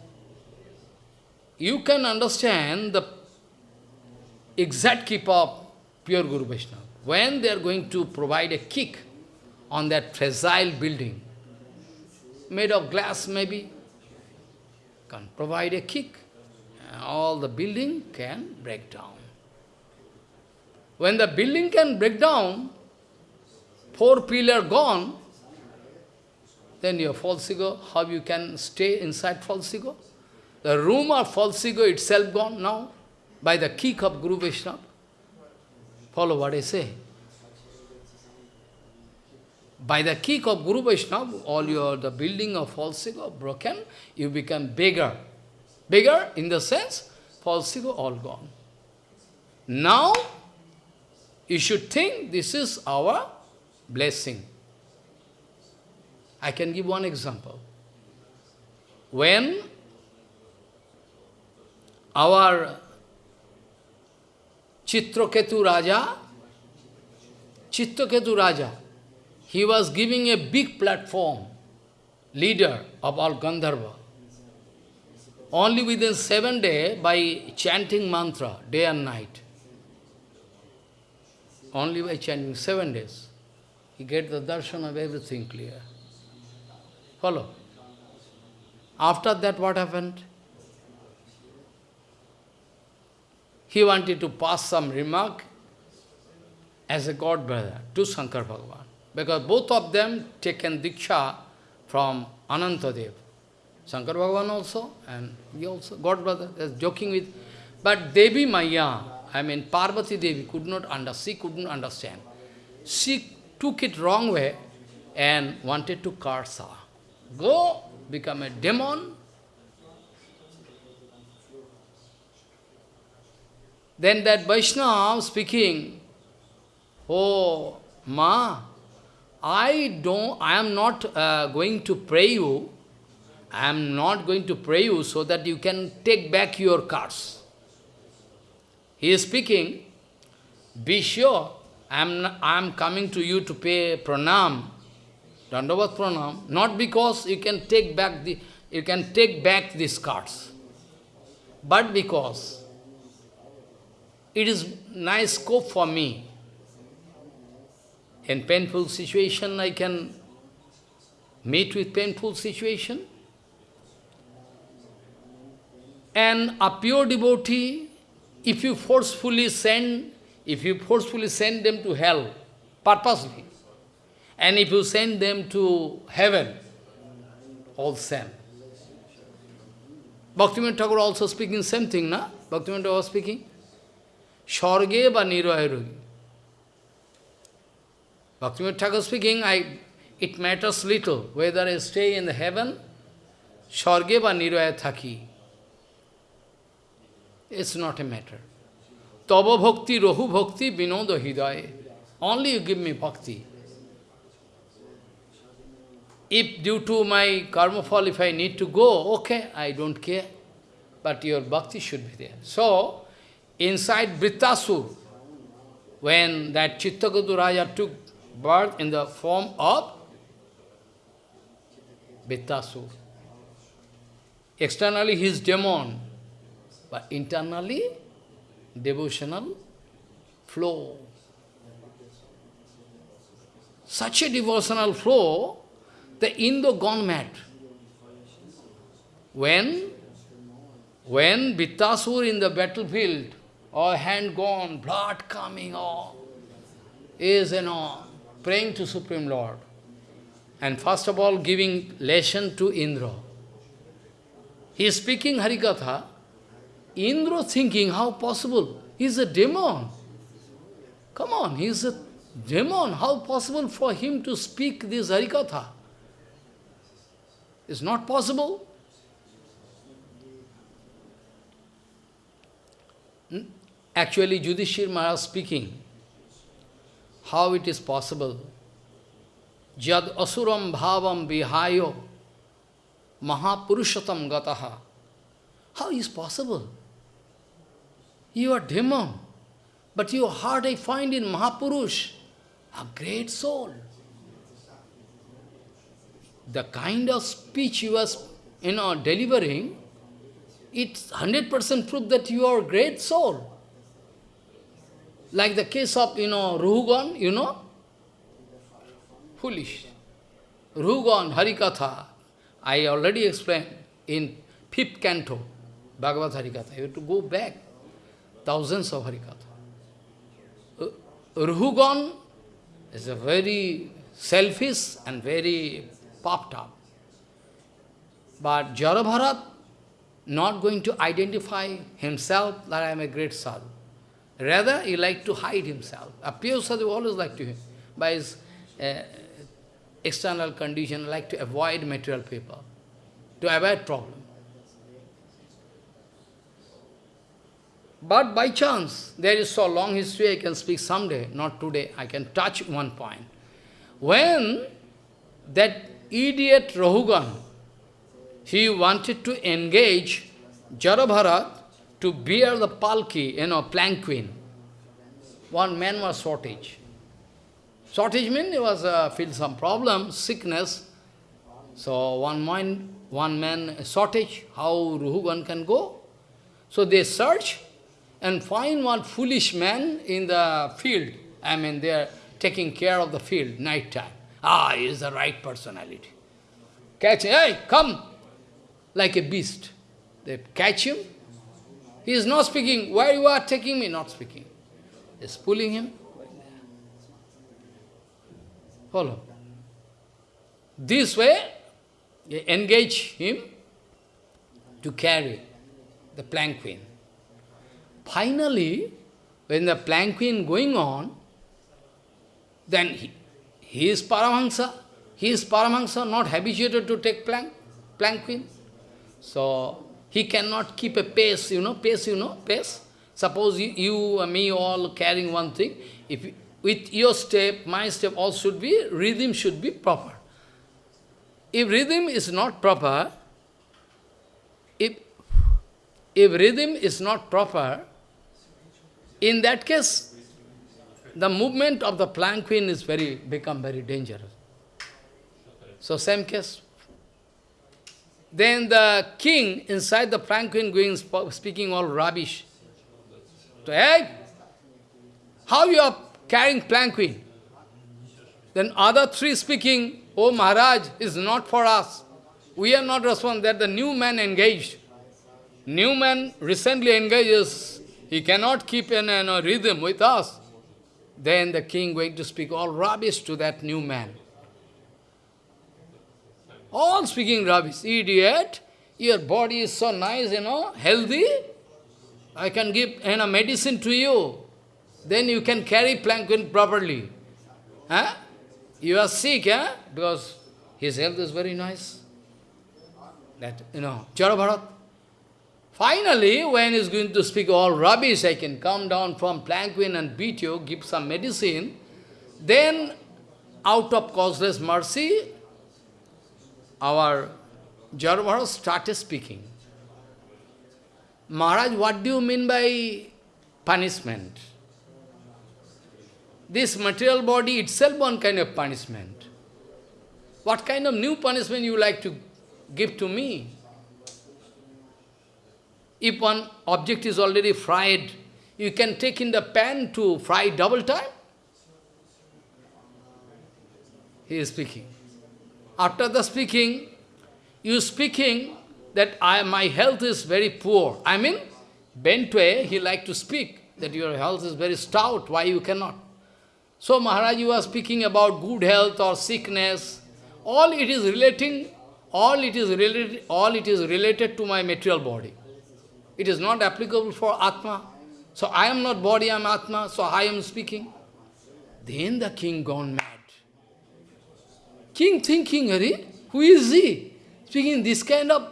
You can understand the exact keep of pure Guru Vaishnava. When they are going to provide a kick on that fragile building, made of glass maybe, can provide a kick, all the building can break down. When the building can break down, four pillar gone, then your false ego, how you can stay inside false ego? The room of false ego itself gone now by the kick of Guru Vaishnava. Follow what I say. By the kick of Guru Vaishnava, all your the building of false ego broken, you become bigger. Bigger in the sense, false ego all gone. Now, you should think this is our blessing. I can give one example. When our Chitraketu Raja, Chitraketu Raja, he was giving a big platform, leader of all Gandharva. Only within seven days, by chanting mantra, day and night, only by chanting seven days, he get the darshan of everything clear. Follow. After that, what happened? He wanted to pass some remark as a god brother to Shankar Bhagavan. Because both of them taken Diksha from Anantadev. Shankar Bhagavan also, and he also, god brother, is joking with. But Devi Maya, I mean Parvati Devi, could not understand, she couldn't understand. She took it wrong way and wanted to curse her. Go, become a demon. Then that Vaishnava speaking, Oh, Ma, I don't, I am not uh, going to pray you, I am not going to pray you so that you can take back your cards. He is speaking, be sure, I am, I am coming to you to pay pranam, dandavat pranam, not because you can take back the, you can take back these cards, but because it is nice scope for me. In painful situation, I can meet with painful situation. And a pure devotee, if you forcefully send, if you forcefully send them to hell, purposely, and if you send them to heaven, all same. Bhaktivinoda Thakur also speaking same thing, na? Bhaktivinoda was speaking. Swarge ba nirvayarugi. Bhaktivinoda Thakur speaking, I, it matters little whether I stay in the heaven, Swarge ba nirvaya thaki. It's not a matter. Tava bhakti, rohu bhakti, vinoda hidaya. only you give me bhakti. If due to my karma fall, if I need to go, okay, I don't care. But your bhakti should be there. So, inside Brittasur, when that Chitraketu Raja took birth in the form of Brittasur, externally he is demon, but internally devotional flow. Such a devotional flow, the Indra gone mad. When, when Bittasur in the battlefield, or hand gone, blood coming, all, is, you know, praying to Supreme Lord. And first of all, giving lesson to Indra. He is speaking Harikatha. Indra thinking, how possible? He is a demon. Come on, he is a demon. How possible for him to speak this Harikatha? It's not possible. Actually, Yudhishthir Maharaj speaking, how it is possible. Jad asuram bhavam vihayo mahapurushatam gataha. How is possible? You are demon, but your heart I find in Mahapurush, a great soul. The kind of speech you are you know, delivering, it's 100% proof that you are a great soul. Like the case of, you know, Ruhugan, you know, foolish. Ruhugan, Harikatha, I already explained in fifth canto, Bhagavad Harikatha. You have to go back, thousands of Harikatha. Uh, Ruhugan is a very selfish and very puffed up. But Jarabharat not going to identify himself that I am a great sadhu. Rather, he liked to hide himself. A pure sadhu always like to him. By his uh, external condition, like to avoid material people, to avoid problem. But by chance, there is so long history, I can speak someday, not today, I can touch one point. When that idiot Rahugan, he wanted to engage Jarabharat to bear the palki, you know, planquin. One man was shortage. Shortage means he was uh, feel some problem, sickness. So one man, one man shortage, how Ruhugan can go? So they search and find one foolish man in the field. I mean, they are taking care of the field, night time. Ah, he is the right personality. Catch him, hey, come! Like a beast. They catch him, he is not speaking. Why you are taking me? Not speaking. Is pulling him. Follow. This way, engage him to carry the planquin. Finally, when the planquin going on, then he, he is Paramahansa. He is Paramahansa, not habituated to take plank, planquin. So, he cannot keep a pace, you know, pace, you know, pace. Suppose you, you me all carrying one thing, if with your step, my step all should be, rhythm should be proper. If rhythm is not proper, if, if rhythm is not proper, in that case, the movement of the planquin is very, become very dangerous. So same case, then the king inside the planquin going speaking all rubbish. So, hey, how you are carrying planquin? Then other three speaking, oh Maharaj, is not for us. We are not responding. That the new man engaged. New man recently engages. He cannot keep in a rhythm with us. Then the king going to speak all rubbish to that new man. All speaking rubbish. Idiot, your body is so nice, you know, healthy. I can give you know, medicine to you. Then you can carry planquin properly. Huh? You are sick, eh? Because his health is very nice. That, you know, Jarabharat. Finally, when he's going to speak all rubbish, I can come down from planquin and beat you, give some medicine. Then, out of causeless mercy, our Jarvara started speaking. Maharaj, what do you mean by punishment? This material body itself one kind of punishment. What kind of new punishment you like to give to me? If one object is already fried, you can take in the pan to fry double time? He is speaking. After the speaking, you speaking that I, my health is very poor. I mean, Bentway, he like to speak that your health is very stout, why you cannot? So Maharaj, you are speaking about good health or sickness. All it is relating, all it is related, all it is related to my material body. It is not applicable for Atma. So I am not body, I am Atma, so I am speaking. Then the king gone mad. King thinking, Hari, who is he? Speaking this kind of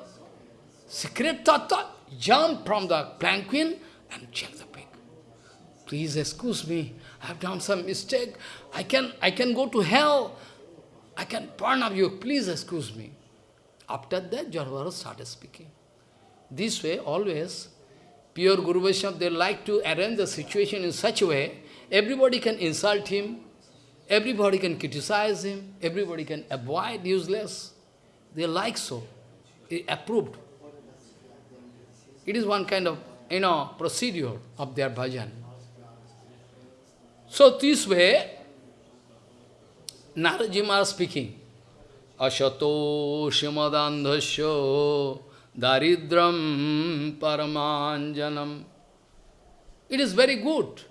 secret tattva, jump from the palanquin and check the pig. Please excuse me, I have done some mistake. I can, I can go to hell. I can burn up you. Please excuse me. After that, Jarvara started speaking. This way, always, pure Guru Vaishnava, they like to arrange the situation in such a way, everybody can insult him, everybody can criticize him, everybody can avoid useless. They like so. It approved. It is one kind of, you know, procedure of their bhajan. So this way, Naraji Maharaj speaking, Ashato Shimadandhasya Daridram Paramanjanam. It is very good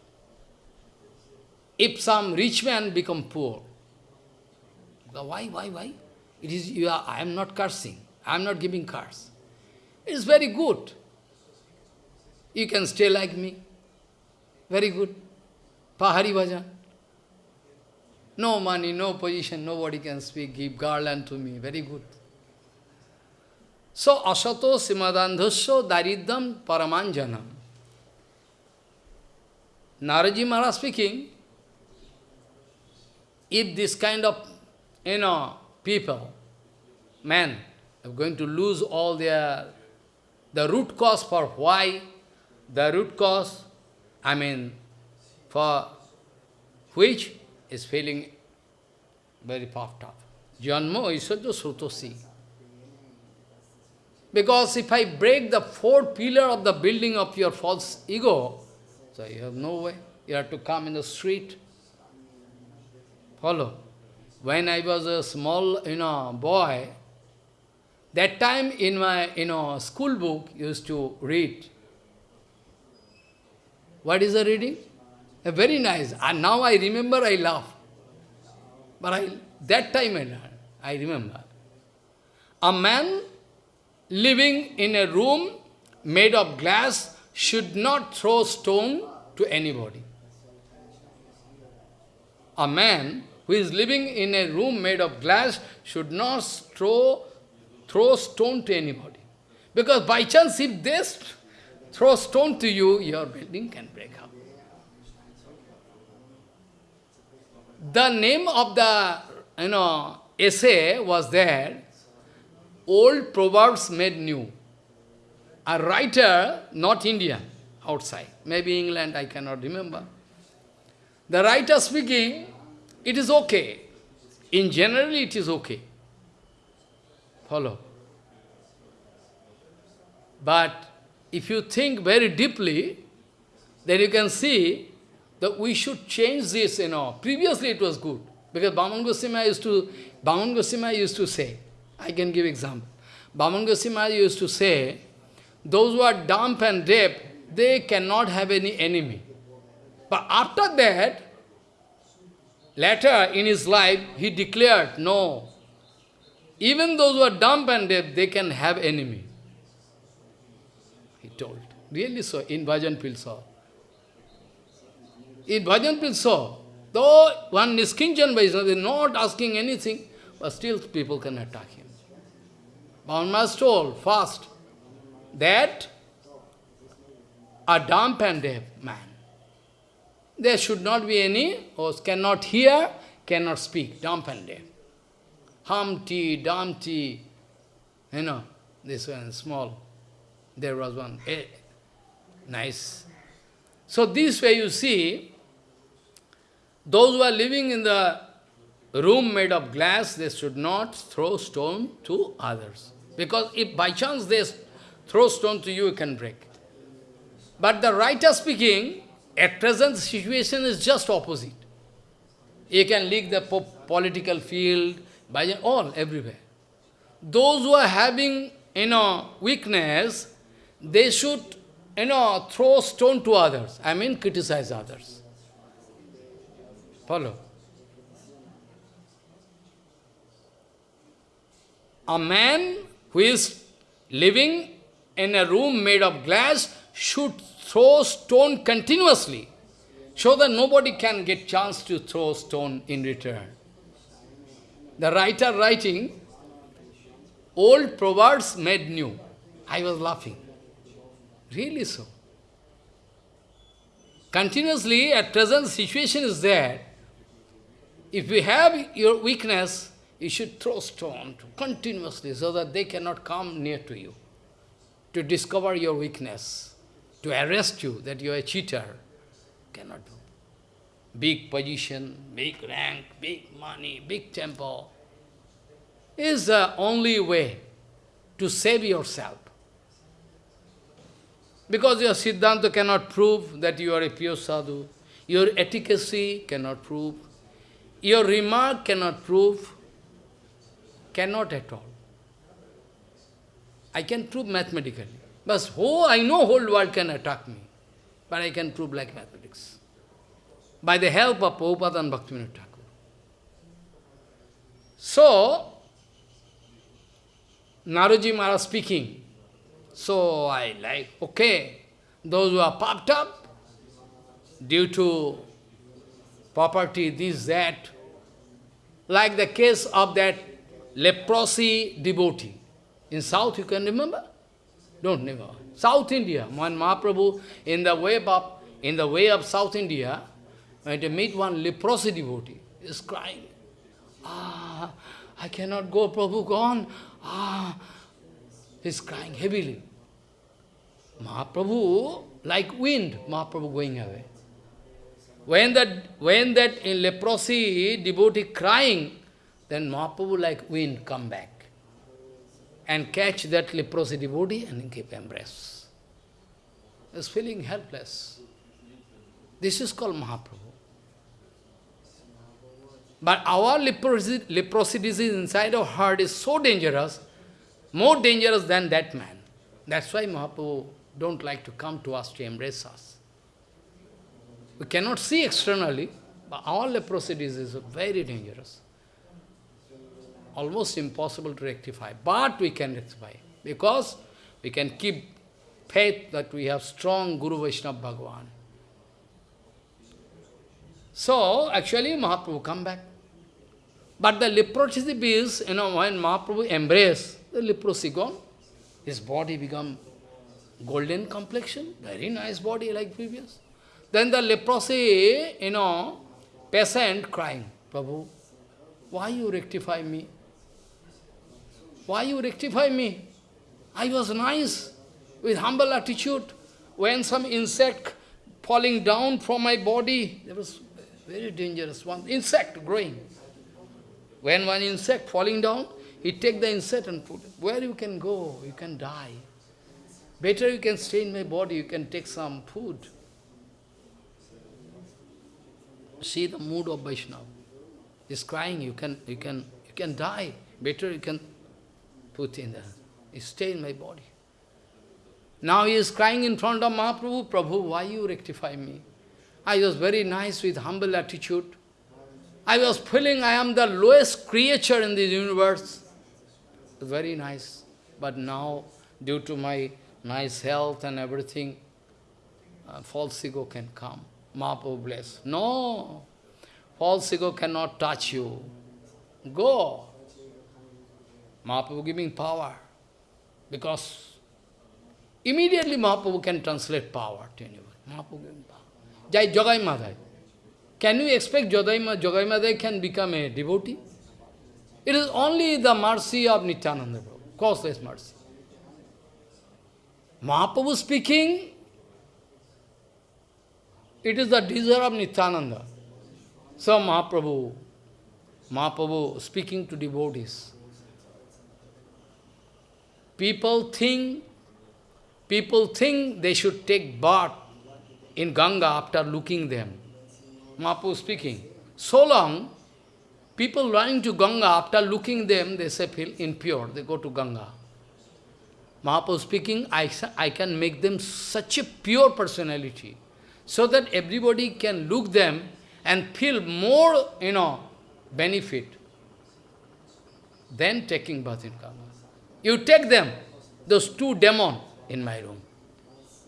if some rich man become poor. Why, why, why? It is, you are, I am not cursing. I am not giving curse. It is very good. You can stay like me. Very good. Pahari bhajan. No money, no position, nobody can speak, give garland to me. Very good. So, asato simadandhasya daridam paramanjanam. Naraji Maharaj speaking, if this kind of, you know, people, men, are going to lose all their, the root cause for why, the root cause, I mean, for which is feeling very puffed up. Janmo isajo srutosi. Because if I break the fourth pillar of the building of your false ego, so you have no way. You have to come in the street. Follow. When I was a small, you know, boy, that time in my, you know, school book used to read. What is the reading? A very nice. And now I remember, I laugh. But I, that time I I remember. A man living in a room made of glass should not throw stone to anybody. A man who is living in a room made of glass should not throw, throw stone to anybody. Because by chance, if they throw stone to you, your building can break up. The name of the you know essay was there, old proverbs made new. A writer, not Indian, outside, maybe England, I cannot remember. The writer speaking, it is okay. In general, it is okay. Follow. But if you think very deeply, then you can see that we should change this, you know. Previously it was good. Because Bhaman Goswami used to, Bhaman Goswami used to say, I can give example. Bhaman Goswami used to say, those who are dumb and deaf, they cannot have any enemy. But after that, later in his life, he declared, no, even those who are dumb and deaf, they can have enemy. He told. Really so, in Bhajan Pilsaw. In Bhajan Pilsaw, Though one is Niskinjan Vaishnava is not asking anything, but still people can attack him. Bhavan told first that a dumb and deaf man, there should not be any, or cannot hear, cannot speak, dumb and deaf. Humpty, Dumpty, you know, this one small. There was one, eh, nice. So this way you see, those who are living in the room made of glass, they should not throw stone to others. Because if by chance they throw stone to you, you can break. But the writer speaking, at present situation is just opposite. You can leak the po political field, by all, everywhere. Those who are having, you know, weakness, they should, you know, throw stone to others. I mean, criticize others. Follow? A man who is living in a room made of glass should throw stone continuously, so that nobody can get chance to throw stone in return. The writer writing, old proverbs made new. I was laughing. Really so. Continuously, at present situation is there. If you have your weakness, you should throw stone continuously so that they cannot come near to you to discover your weakness, to arrest you that you are a cheater. Cannot do. Big position, big rank, big money, big temple is the only way to save yourself. Because your Siddhanta cannot prove that you are a pure sadhu, your efficacy cannot prove, your remark cannot prove, cannot at all. I can prove mathematically. But oh, I know whole world can attack me. But I can prove like mathematics. By the help of Prabhupada and Bhaktivinoda Thakur. So, Naroji Maharaj speaking. So I like, okay, those who are popped up due to property, this, that, like the case of that leprosy devotee. In South, you can remember? Don't remember. South India, when Mahaprabhu, in the way of, in the way of South India, when to meet one leprosy devotee, is crying. Ah, I cannot go, Prabhu gone. Ah, he's crying heavily. Mahaprabhu, like wind, Mahaprabhu going away. When that, when that in leprosy devotee crying, then Mahaprabhu like wind come back and catch that leprosy devotee and give embrace. Is feeling helpless. This is called Mahaprabhu. But our leprosy, leprosy disease inside our heart is so dangerous, more dangerous than that man. That's why Mahaprabhu don't like to come to us to embrace us. We cannot see externally, but our leprosy disease is very dangerous almost impossible to rectify. But we can rectify, because we can keep faith that we have strong Guru Vaishnava Bhagavan. So, actually Mahaprabhu come back. But the leprosy is, you know, when Mahaprabhu embrace, the leprosy gone. His body become golden complexion, very nice body like previous. Then the leprosy, you know, patient crying, Prabhu, why you rectify me? Why you rectify me? I was nice, with humble attitude. When some insect falling down from my body, there was very dangerous one, insect growing. When one insect falling down, he take the insect and put it. Where you can go? You can die. Better you can stay in my body, you can take some food. See the mood of Vaishnava. He's crying, you can you can you can die. Better you can put in the, stay in my body. Now he is crying in front of Mahaprabhu, Prabhu, why you rectify me? I was very nice with humble attitude. I was feeling I am the lowest creature in this universe. Very nice. But now, due to my nice health and everything, uh, false ego can come. Mahaprabhu bless. No, false ego cannot touch you. Go. Mahaprabhu giving power. Because immediately Mahaprabhu can translate power to anyone. Mahaprabhu giving power. Jai Jagai Madhai. Can you expect Jagai Madhai can become a devotee? It is only the mercy of Nityananda Prabhu, causeless mercy. Mahaprabhu speaking, it is the desire of Nityananda. So Mahaprabhu, Mahaprabhu speaking to devotees. People think, people think they should take bath in Ganga after looking them. Mahaprabhu speaking. So long, people running to Ganga, after looking them, they say feel impure, they go to Ganga. Mahaprabhu speaking, I, I can make them such a pure personality, so that everybody can look them and feel more, you know, benefit than taking bath in Ganga. You take them, those two demons in my room.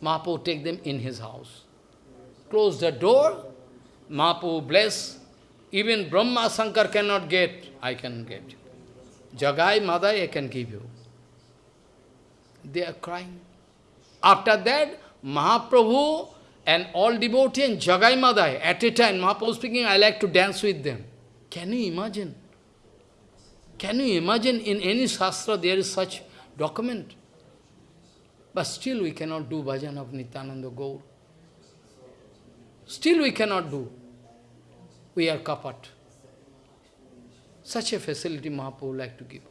Mahaprabhu take them in his house. Close the door, Mahaprabhu bless. Even Brahma Sankar cannot get, I can get. Jagai Madhai, I can give you. They are crying. After that, Mahaprabhu and all devotees and Jagai Madhai, at a time, Mahaprabhu speaking, I like to dance with them. Can you imagine? Can you imagine in any Shastra there is such document? But still we cannot do bhajan of Nityananda Gaur. Still we cannot do. We are kapat. Such a facility Mahaprabhu like to give.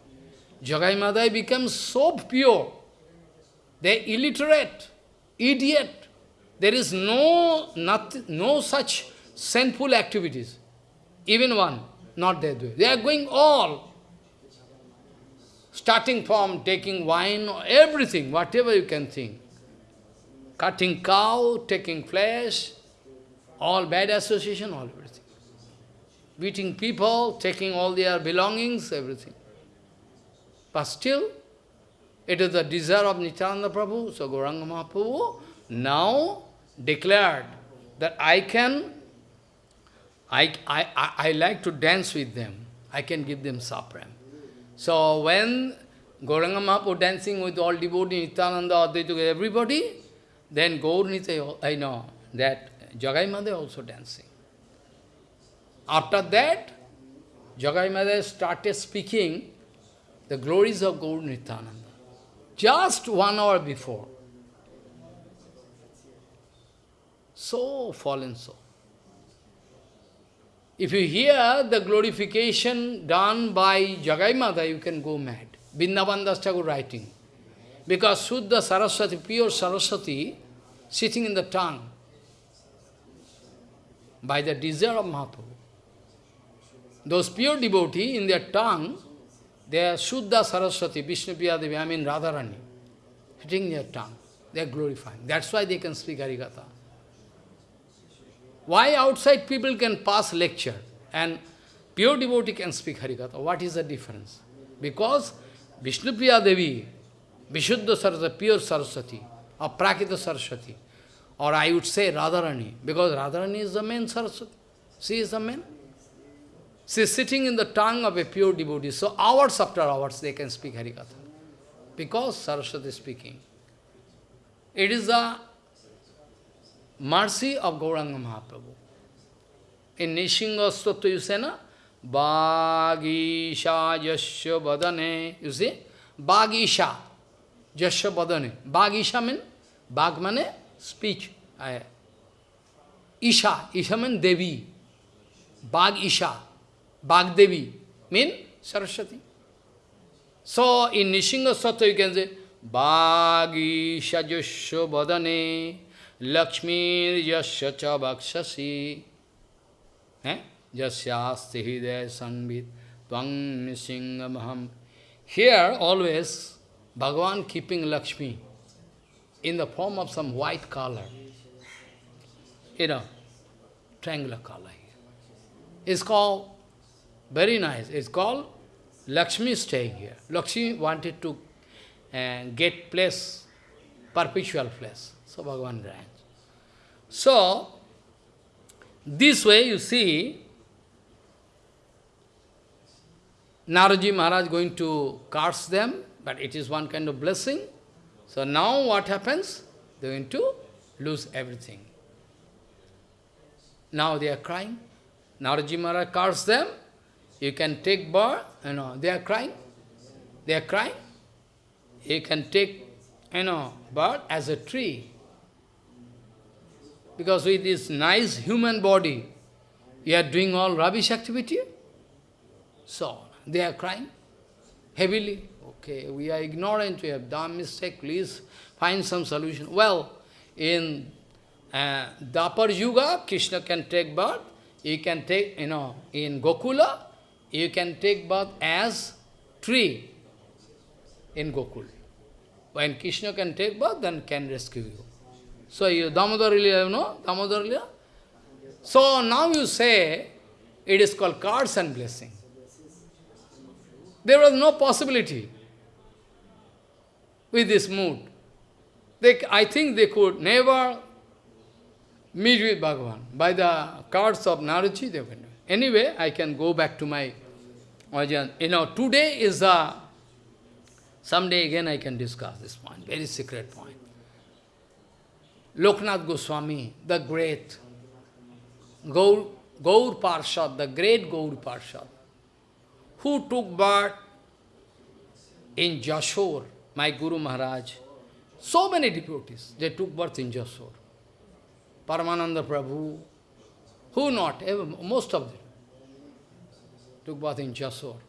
Jagai Madhai becomes so pure. They illiterate, idiot. There is no, not, no such sinful activities. Even one, not their way. They are going all. Starting from taking wine, everything, whatever you can think. Cutting cow, taking flesh, all bad association, all everything. Beating people, taking all their belongings, everything. But still, it is the desire of Nityananda Prabhu, so Gauranga Mahaprabhu now declared that I can, I, I, I, I like to dance with them. I can give them sapram. So when Gauranga Mahaprabhu dancing with all devotees, Nityananda, Advaita, everybody, then Gaur Nitya, I know that Jagai Madhai also dancing. After that, Jagai Madhai started speaking the glories of Gaur Nityananda. Just one hour before. So fallen so. If you hear the glorification done by Jagai Madhai, you can go mad. Vrindavan Thakur writing. Because Suddha Saraswati, pure Saraswati, sitting in the tongue, by the desire of Mahaprabhu. Those pure devotee, in their tongue, they are Shuddha Saraswati, Vishnu Devi, I mean Radharani, sitting in their tongue. They are glorifying. That's why they can speak Harikatha. Why outside people can pass lecture and pure devotee can speak Harikatha? What is the difference? Because Vishnu Devi, Vishuddha Saraswati, pure Saraswati, or Prakita Saraswati, or I would say Radharani, because Radharani is the main Saraswati. She is the main. She is sitting in the tongue of a pure devotee. So hours after hours they can speak Harikatha. Because Saraswati is speaking. It is the mercy of Gauranga Mahaprabhu. In Nishinga Stotra you say, na? Bhagisha Yasya Badane. You see? Bhagisha Yasya Badane. Bhagisha means, Bhag means speech. Isha. Isha means Devi. Bhag Isha. Bhag Devi means Saraswati. So in Nishinga Stotra you can say, Bhagisha Yasya Badane. Lakshmi yasya cha bhakshasi eh? jasyasti hidaya sanvit tvang nisingamaham. Here always Bhagavan keeping Lakshmi in the form of some white color. You know, triangular color. It's called, very nice, it's called Lakshmi staying here. Lakshmi wanted to uh, get place, perpetual place. So Bhagavan grants. So, this way you see, Naraji Maharaj going to curse them, but it is one kind of blessing. So now what happens? They are going to lose everything. Now they are crying. Naraji Maharaj cursed them. You can take bird, you know, they are crying. They are crying. You can take, you know, bird as a tree. Because with this nice human body, you are doing all rubbish activity. So, they are crying heavily. Okay, we are ignorant, we have done mistake, please find some solution. Well, in uh, Dwapar Yuga, Krishna can take birth. You can take, you know, in Gokula, you can take birth as tree in Gokul. When Krishna can take birth, then can rescue you. So you Damodar you know, Damodar So now you say, it is called cards and blessing. There was no possibility with this mood. They, I think they could never meet with Bhagavan. By the cards of Naruchi, they can. Anyway, I can go back to my origin. You know, today is a, someday again I can discuss this point, very secret point. Loknath Goswami, the great, Gaur, Gaur Parshad, the great Gaur Parshad, who took birth in Jashore, my Guru Maharaj. So many devotees, they took birth in Jashore. Paramananda Prabhu, who not, most of them, took birth in Jashore.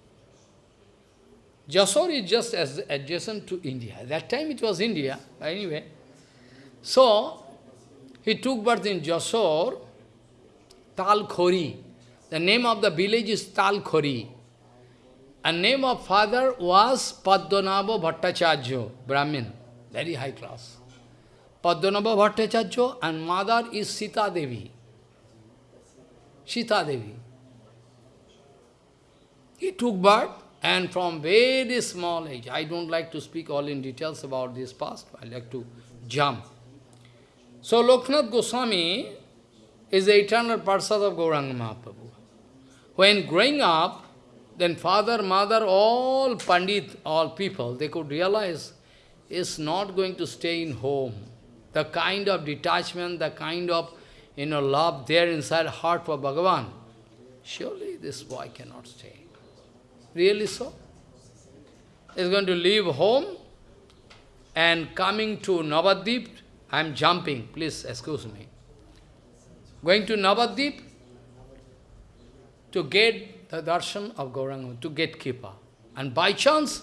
Jashore is just as adjacent to India. At that time it was India, anyway. So, he took birth in Jashore, Talkhori. The name of the village is Talkhori. And name of father was Padmanabha Bhattacharya, Brahmin, very high class. Padmanabha Bhattacharya and mother is Sita Devi. Sita Devi. He took birth and from very small age, I don't like to speak all in details about this past, I like to jump. So Loknath Goswami is the eternal Parsad of Gauranga Mahaprabhu. When growing up, then father, mother, all Pandit, all people, they could realize is not going to stay in home. The kind of detachment, the kind of you know, love there inside heart for Bhagavan, surely this boy cannot stay. Really so? He's going to leave home and coming to Navadip, I am jumping, please excuse me. Going to Navadip to get the darshan of Gauranga, to get kripa. And by chance,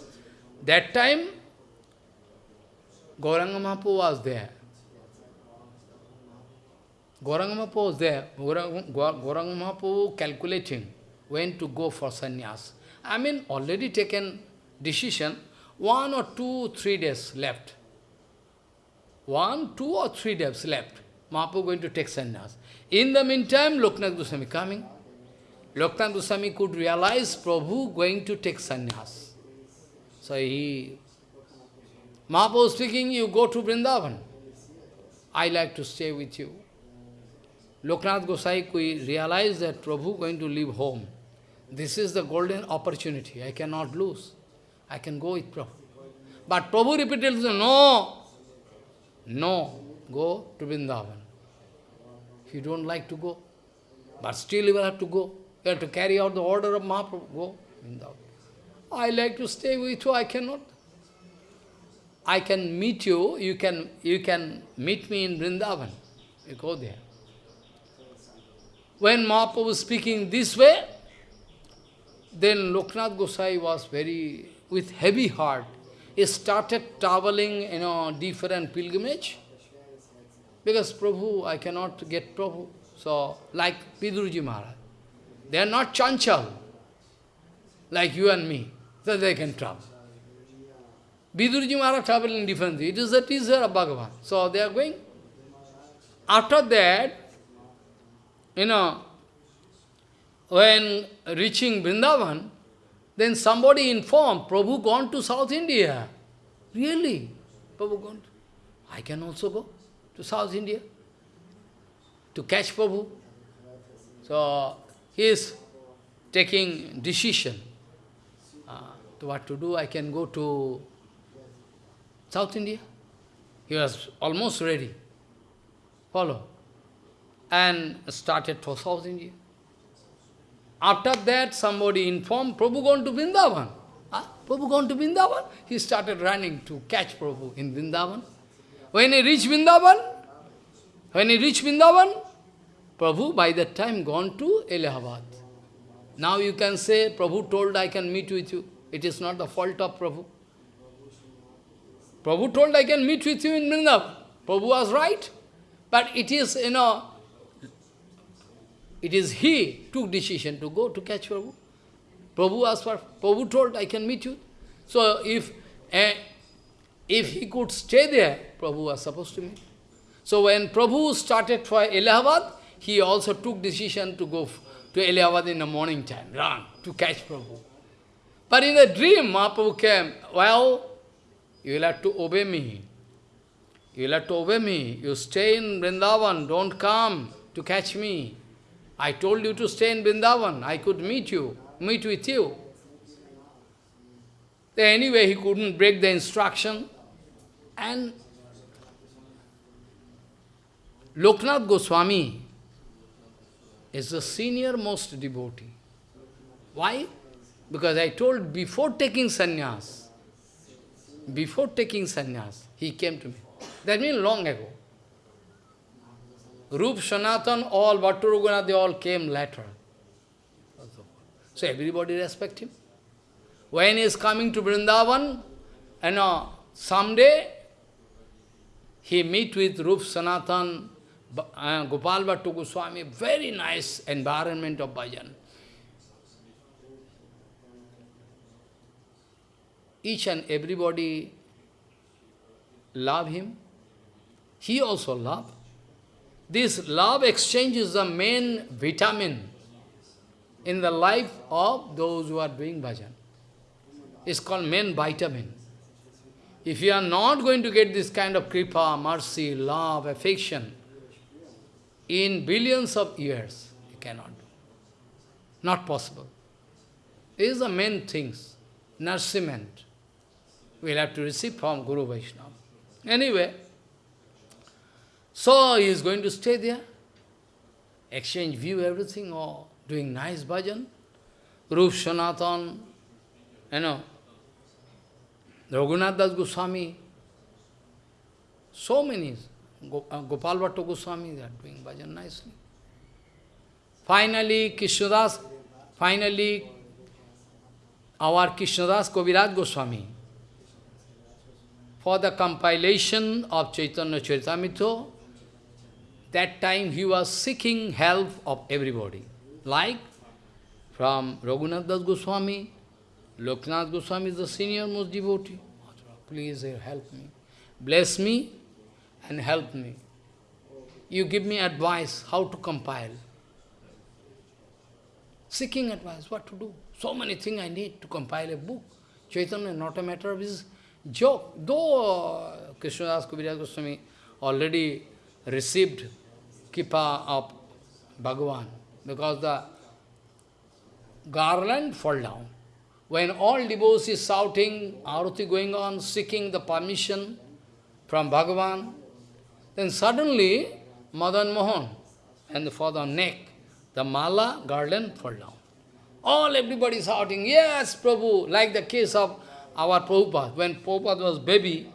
that time, Gauranga Mahaprabhu was there. Gauranga Mahaprabhu was there. Gauranga Mahaprabhu calculating when to go for sannyas. I mean, already taken decision, one or two, three days left. One, two or three days left. Mahaprabhu going to take sannyas. In the meantime, Loknath Goswami coming. Loknath Goswami could realize Prabhu going to take sannyas. So he, Mahaprabhu speaking, you go to Vrindavan. I like to stay with you. Loknath Gosai realized that Prabhu going to leave home. This is the golden opportunity. I cannot lose. I can go with Prabhu. But Prabhu repeated, no, no, go to Vrindavan. If you don't like to go, but still you will have to go. You have to carry out the order of Mahaprabhu. Go, Vrindavan. I like to stay with you, I cannot. I can meet you, you can, you can meet me in Vrindavan. You go there. When Mahaprabhu was speaking this way, then Loknath Gosai was very, with heavy heart, he started traveling, you know, different pilgrimage. Because Prabhu, I cannot get Prabhu. So, like Vidurji Maharaj. They are not chanchal, like you and me, so they can travel. Vidurji Maharaj traveling differently. It is the teaser of Bhagavan. So they are going. After that, you know, when reaching Vrindavan, then somebody informed, Prabhu gone to South India. Really? Prabhu gone? To, I can also go to South India to catch Prabhu. So, he is taking decision. Uh, to what to do, I can go to South India. He was almost ready. Follow. and started for thousand years. After that, somebody informed, Prabhu gone to Vrindavan. Huh? Prabhu gone to Vrindavan. He started running to catch Prabhu in Vrindavan. When he reached Vrindavan, when he reached Vrindavan, Prabhu by that time gone to Allahabad. Now you can say, Prabhu told I can meet with you. It is not the fault of Prabhu. Prabhu told I can meet with you in Vrindavan. Prabhu was right. But it is, you know, it is he took decision to go to catch Prabhu. Prabhu asked for, Prabhu told I can meet you. So if, uh, if he could stay there, Prabhu was supposed to meet. So when Prabhu started for Allahabad, he also took decision to go to Allahabad in the morning time, run, to catch Prabhu. But in a dream, Mahaprabhu came, well, you will have to obey me. You will have to obey me. You stay in Vrindavan, don't come to catch me. I told you to stay in Vrindavan. I could meet you, meet with you. Anyway, he couldn't break the instruction. And Loknath Goswami is the senior most devotee. Why? Because I told before taking sannyas, before taking sannyas, he came to me. That means long ago. Rup, Sanatan, all, Bhattu they all came later. So everybody respect him. When he is coming to Vrindavan, and uh, someday he meet with Rup, Sanatan, uh, Gopal Bhattu Goswami, very nice environment of bhajan. Each and everybody love him. He also love. This love exchange is the main vitamin in the life of those who are doing bhajan. It's called main vitamin. If you are not going to get this kind of kripa, mercy, love, affection, in billions of years, you cannot do. Not possible. These are the main things. Nourishment. We'll have to receive from Guru Vaishnava. Anyway, so he is going to stay there, exchange view, everything, or doing nice bhajan. Rup Sanatan, you know, Raghunath Das Goswami, so many, uh, Gopal Bhattu Goswami, they are doing bhajan nicely. Finally, Krishnadas, finally, our Krishnadas Kaviraj Goswami, for the compilation of Chaitanya Charitamrita, that time he was seeking help of everybody. Like from Raghunath Das Goswami, Loknath Goswami is the senior most devotee. Please help me. Bless me and help me. You give me advice how to compile. Seeking advice, what to do. So many things I need to compile a book. Chaitanya, not a matter of his joke. Though Krishnadas Kaviraj Goswami already received kripa of Bhagavan, because the garland fall down. When all devotees shouting, arati going on, seeking the permission from Bhagavan, then suddenly Madan Mohan and the father neck, the mala garland fall down. All everybody shouting, yes, Prabhu, like the case of our Prabhupada. When Prabhupada was baby,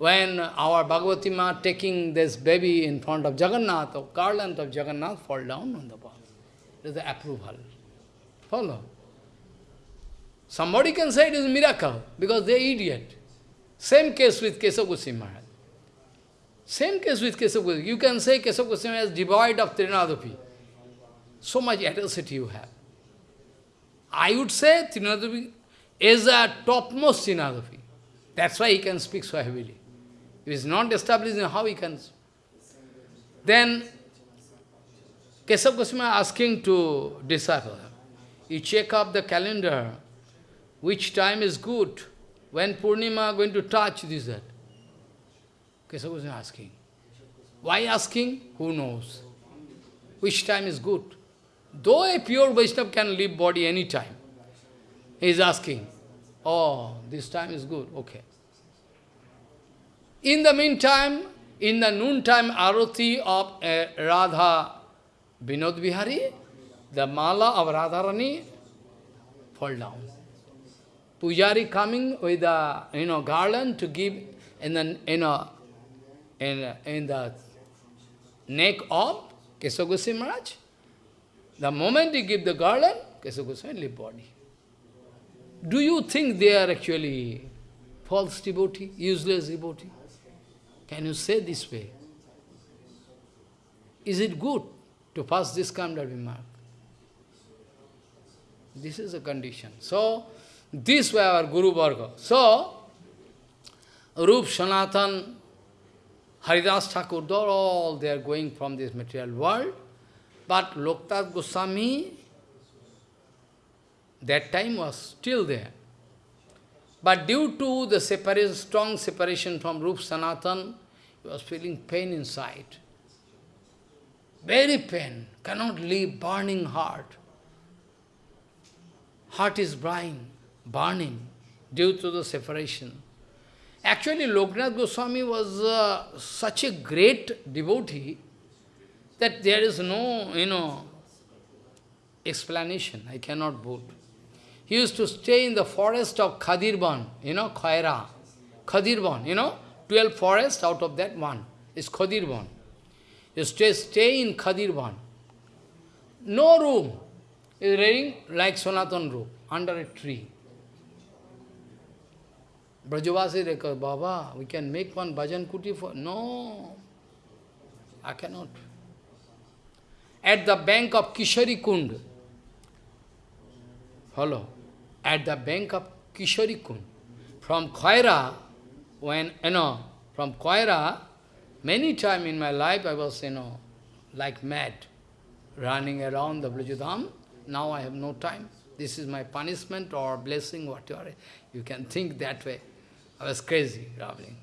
when our Bhagavati Ma taking this baby in front of Jagannath, or garland of Jagannath, fall down on the ball. It is the approval. Follow. Somebody can say it is a miracle, because they are idiot. Same case with Kesava Goswami Maharaj. Same case with Kesava Goswami. You can say Kesava Goswami is devoid of Trinadapi. So much atrocity you have. I would say Trinadapi is a topmost Trinadapi. That's why he can speak so heavily. If is not established, how he can? Then Keshav Goswami asking to disciple, you check up the calendar, which time is good, when Purnima going to touch this, that. Keshav Goswami asking. Why asking? Who knows? Which time is good? Though a pure Vaishnava can leave body any time, he is asking, oh, this time is good, okay. In the meantime, in the noontime arati of uh, Radha Vinod Bihari, the mala of Radharani fall down. Pujari coming with a you know garland to give in the you know in, in the neck of Kesava Goswami Maharaj. The moment he give the garland, Kesava Goswami leave body. Do you think they are actually false devotee, useless devotee? Can you say this way? Is it good to pass this kind of remark? This is a condition. So, this way our Guru Varga. So, Rup, Sanatan, Haridas Thakur, all they are going from this material world. But Loknath Goswami, that time was still there. But due to the separation, strong separation from Rup Sanatan, was feeling pain inside. Very pain, cannot leave, burning heart. Heart is burning, burning due to the separation. Actually, Loknath Goswami was uh, such a great devotee that there is no, you know, explanation. I cannot put. He used to stay in the forest of Khadirban, you know, Khaira. Khadirban, you know, 12 forests, out of that one is Khadirban. You stay, stay in Khadirban. No room. Is reading like Sanatan room, under a tree. Brajavasi Rekha, Baba, we can make one bhajan kuti for... No, I cannot. At the bank of Kishori Kund, follow, at the bank of Kishori Kund, from Khaira, when, you know, from Khaira, many times in my life I was, you know, like mad, running around the Brajadham. Now I have no time. This is my punishment or blessing, whatever. You can think that way. I was crazy, traveling.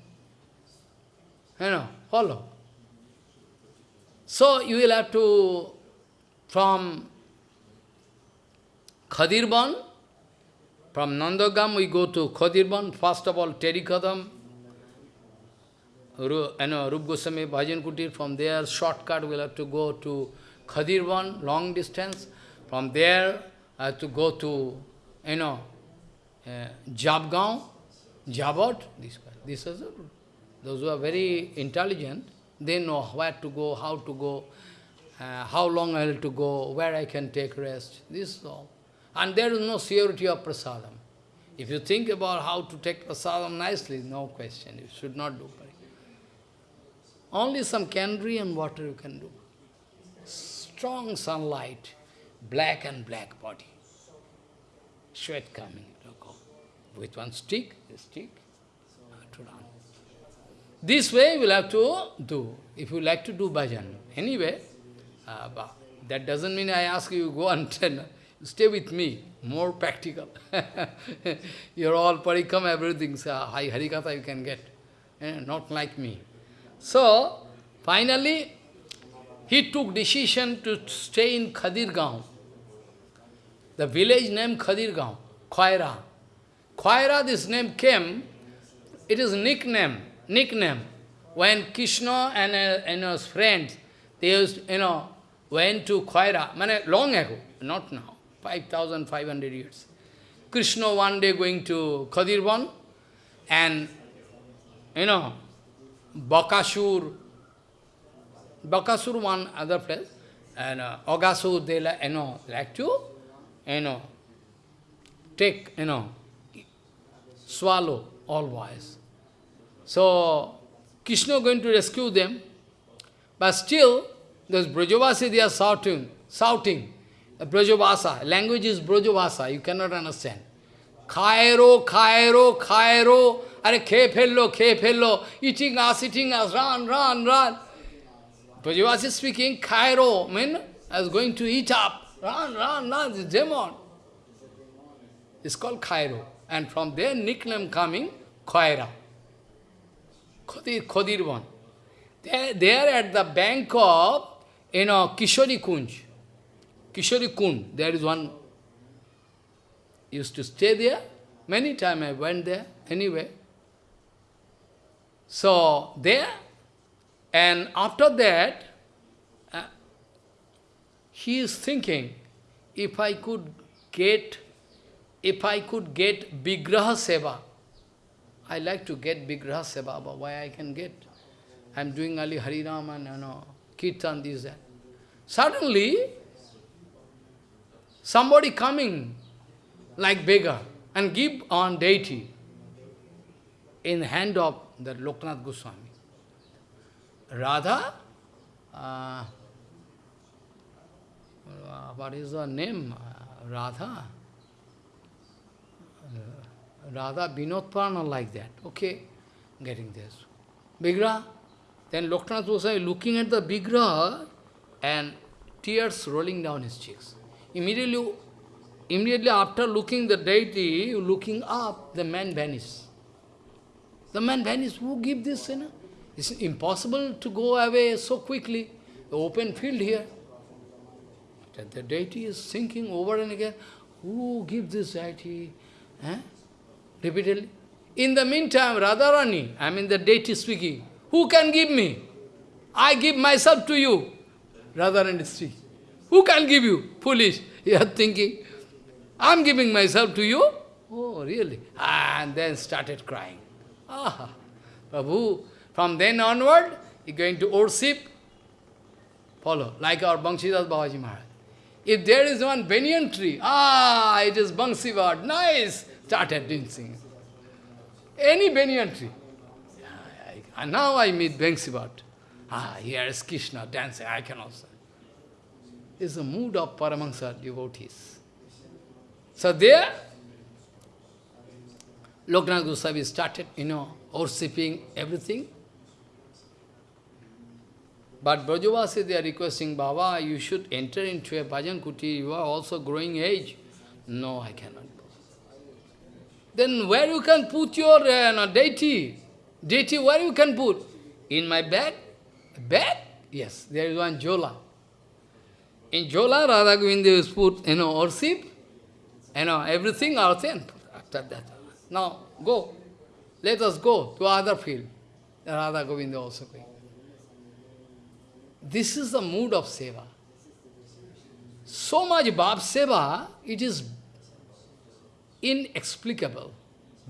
You know, follow. So you will have to, from Khadirban, from Nandagam we go to Khadirban, first of all Terikadam, you know, Rup Goswami Bhajan Kutir, from there shortcut we'll have to go to Khadirban, long distance, from there I have to go to, you know, uh, Jabgaon, Jabot, this This is those who are very intelligent, they know where to go, how to go, uh, how long I have to go, where I can take rest. This is all. And there is no surety of prasadam. If you think about how to take prasadam nicely, no question, you should not do. Only some candy and water you can do. Strong sunlight, black and black body. Sweat coming with one stick, a stick, to run. This way you will have to do, if you like to do bhajan. Anyway, uh, that doesn't mean I ask you, go and tell, stay with me, more practical. [laughs] You're all parikam, everything, so high harikatha you can get, eh, not like me. So, finally, he took decision to stay in Khadirgaon. The village named Khadirgaon, Khaira. Khaira, this name came, it is nickname, nickname. When Krishna and, uh, and his friends, they used, you know, went to Khaira, mane, long ago, not now, 5,500 years. Krishna one day going to Khadirvan, and, you know, Bakasur, Bakasur one other place, and uh, Aghasur, they like, you know, like to, you know, take, you know, swallow all boys. So, Krishna going to rescue them, but still, those Brajavasi, they are shouting, shouting. Brajabhasa, language is Brajabhasa, you cannot understand. Khairo, Khairo, Khairo, are khe fello, khe fello, eating us, eating us, run, run, run. Brajavasi speaking, Khairo, mean, as going to eat up, run, run, run, the demon. It's called Khairo. And from their nickname coming, Khaira. Khadir, Khadirvan. They, they are at the bank of, you know, Kishori Kund. Kishori Kund, there is one, used to stay there. Many times I went there, anyway. So, there, and after that, uh, he is thinking, if I could get, if I could get Vigraha Seva, I like to get Vigraha Seva, but why I can get? I'm doing Ali Harinam and you know, Kirtan, this, that. Suddenly, somebody coming like beggar and give on deity in hand of the Loknath Goswami. Radha, uh, what is her name? Uh, Radha? Uh, Radha Vinod Prana like that. Okay, getting this. Vigraha. Then Loknath Goswami looking at the Vigraha and tears rolling down his cheeks. Immediately, immediately after looking the deity, looking up, the man vanished. The man vanished. Who give this? You? It's impossible to go away so quickly. The open field here. That the deity is thinking over and again, who give this deity? Eh? Repeatedly. In the meantime, Radharani, I mean the deity speaking, who can give me? I give myself to you. Radharani speaking. Who can give you? Foolish. You are thinking, I am giving myself to you? Oh, really? And then started crying. Ah, Prabhu, from then onward, he going to worship, follow, like our Banshidas Babaji Maharaj. If there is one banyan tree, ah, it is Bansivad, nice, started dancing. Any banyan tree. And now I meet Bansivad. Ah, here is Krishna dancing, I can also. It's the mood of Paramahansa devotees. So there, Loknath Goswami started, you know, worshipping everything. But Brajavasi, they are requesting, Baba, you should enter into a bhajan kuti, you are also growing age. No, I cannot. Then where you can put your uh, deity? Deity, where you can put? In my bag? Bag? Yes, there is one Jola. In Jola, Radha Govinda is put, you know, worship, you know, everything out there, after that. Now, go. Let us go to other field. Radha Govinda also going. This is the mood of seva. So much Bhav seva, it is inexplicable,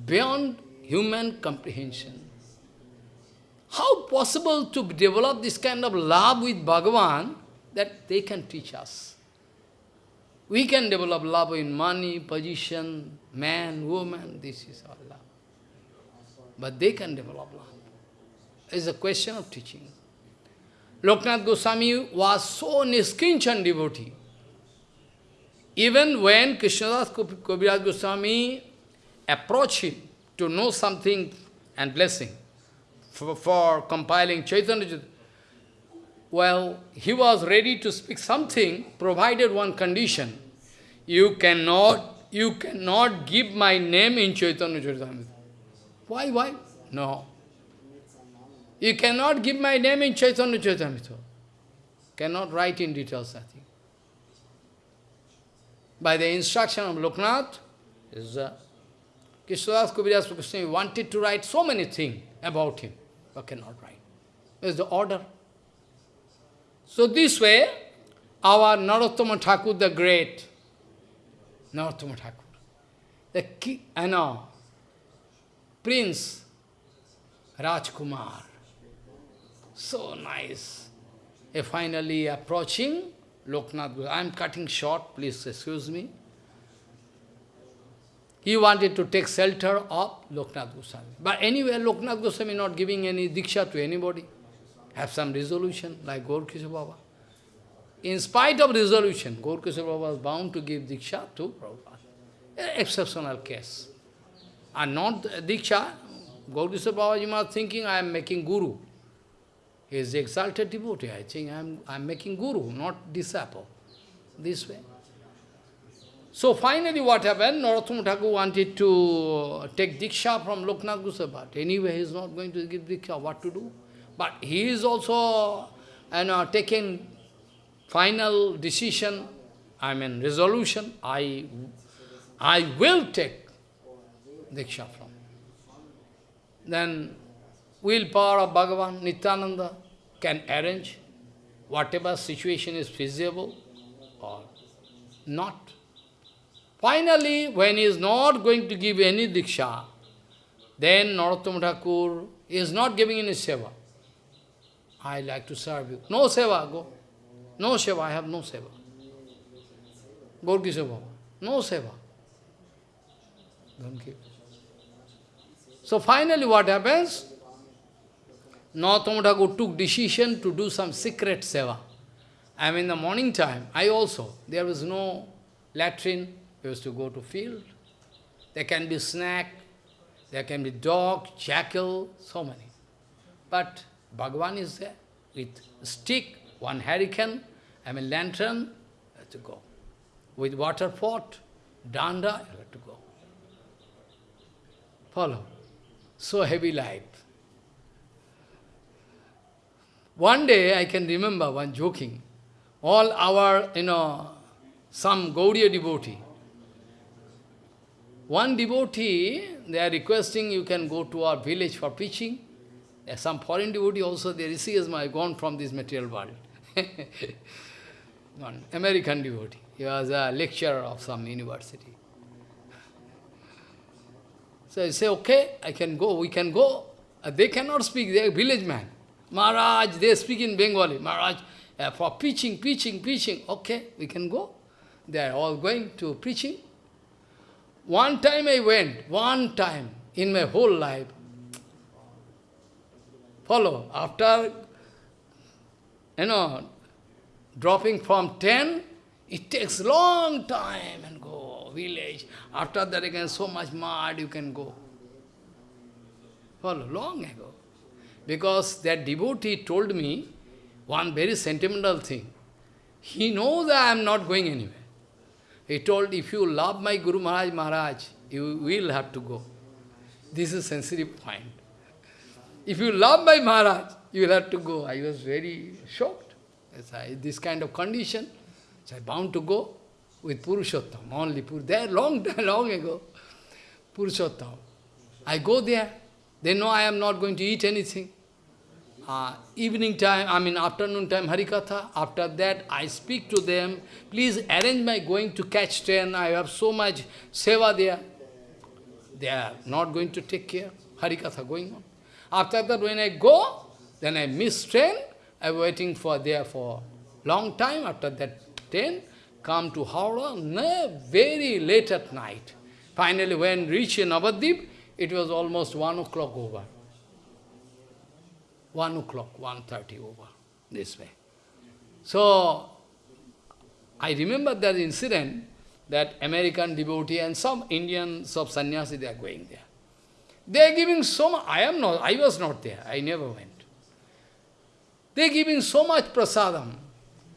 beyond human comprehension. How possible to develop this kind of love with Bhagavan that they can teach us? We can develop love in money, position, man, woman, this is all love. But they can develop love. It's a question of teaching. Loknath Goswami was so niskinchan devotee. Even when Krishnadas Kaviraj Goswami approached him to know something and blessing for, for compiling Chaitanya, well, he was ready to speak something, provided one condition. You cannot, you cannot give my name in Chaitanya Charitamrita. Why, why? No. You cannot give my name in Chaitanya Charitamrita. Cannot write in details, I think. By the instruction of Loknath, is uh, Krishnadas wanted to write so many things about him, but cannot write. It's the order. So this way, our Narottama Thakur the Great, Narottama Thakur, the key, I know, Prince Rajkumar, so nice. A finally approaching Loknath, I am cutting short, please excuse me. He wanted to take shelter of Loknath Goswami. But anyway, Loknath Goswami not giving any diksha to anybody. Have some resolution, like Gaur Baba. In spite of resolution, Gaur Baba was bound to give diksha to Prabhupada. Exceptional case. And not diksha, Gaur Baba are thinking I am making guru. He is the exalted devotee. I think I am, I am making guru, not disciple. This way. So finally what happened, Narottama Thakur wanted to take Diksha from Loknath Goswami, anyway he is not going to give Diksha, what to do? But he is also you know, taking final decision, I mean resolution, I, I will take Diksha from. Then willpower of Bhagavan, Nityananda can arrange whatever situation is feasible. or not. Finally, when he is not going to give any diksha, then Narottama Thakur is not giving any seva. I like to serve you. No seva, go. No seva, I have no seva. Gorki seva. No seva. Don't give. So finally what happens? Narottama Thakur took decision to do some secret seva. I mean, in the morning time, I also, there was no latrine, we used to go to field. There can be snack, there can be dog, jackal, so many. But Bhagavan is there with stick, one hurricane, I mean lantern, you have to go. With water pot, danda, you have to go. Follow. So heavy life. One day I can remember one joking. All our, you know, some Gaudiya devotee, one devotee, they are requesting you can go to our village for preaching. Some foreign devotee also, they receive my gone from this material world. [laughs] One American devotee. He was a lecturer of some university. So I say, okay, I can go, we can go. Uh, they cannot speak, they are village man. Maharaj, they speak in Bengali. Maharaj, uh, for preaching, preaching, preaching. Okay, we can go. They are all going to preaching. One time I went, one time in my whole life. Follow, after, you know, dropping from 10, it takes long time and go, village. After that again, so much mud, you can go. Follow, long ago. Because that devotee told me one very sentimental thing. He knows I am not going anywhere. He told, if you love my Guru Maharaj Maharaj, you will have to go. This is sensitive point. If you love my Maharaj, you will have to go. I was very shocked. I, this kind of condition, so I bound to go with Purushottam, only Pur there long [laughs] long ago. Purushottam. I go there, they know I am not going to eat anything uh, evening time, I mean afternoon time Harikatha. After that, I speak to them, please arrange my going to catch train. I have so much seva there. They are not going to take care. Harikatha going on. After that, when I go, then I miss train. I am waiting for there for long time. After that train, come to Howrah, no, very late at night. Finally, when reach in Navadip, it was almost one o'clock over. 1 o'clock, 1.30 over, this way. So, I remember that incident, that American devotee and some Indians of sannyasi, they are going there. They are giving so much, I am not, I was not there, I never went. They are giving so much prasadam,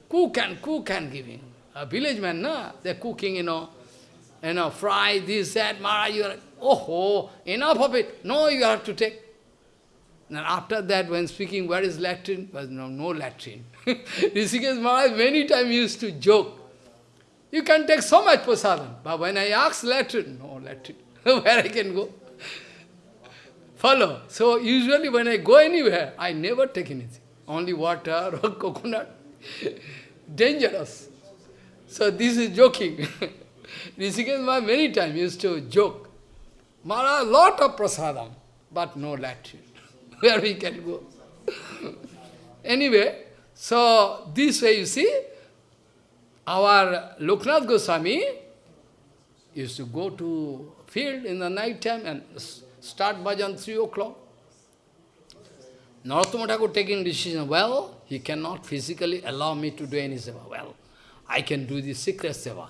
cook and cook and giving. A village man, no? they are cooking, you know, you know, fry this, that, Maharaj, you are, oh, enough of it. No, you have to take. And after that, when speaking, where is latrine? Was no, no latrine. [laughs] Rishikesh Maharaj many times used to joke. You can take so much prasadam. But when I ask latrine, no latrine. [laughs] where I can go? Follow. So usually when I go anywhere, I never take anything. Only water [laughs] or coconut. [laughs] Dangerous. So this is joking. [laughs] Rishikesh Maharaj many times used to joke. Maharaj, lot of prasadam, but no latrine where we can go. anyway, so this way you see, our Loknath Goswami used to go to field in the night time and start bhajan 3 o'clock. Narottama Thakur taking decision, well, he cannot physically allow me to do any seva. Well, I can do the secret seva.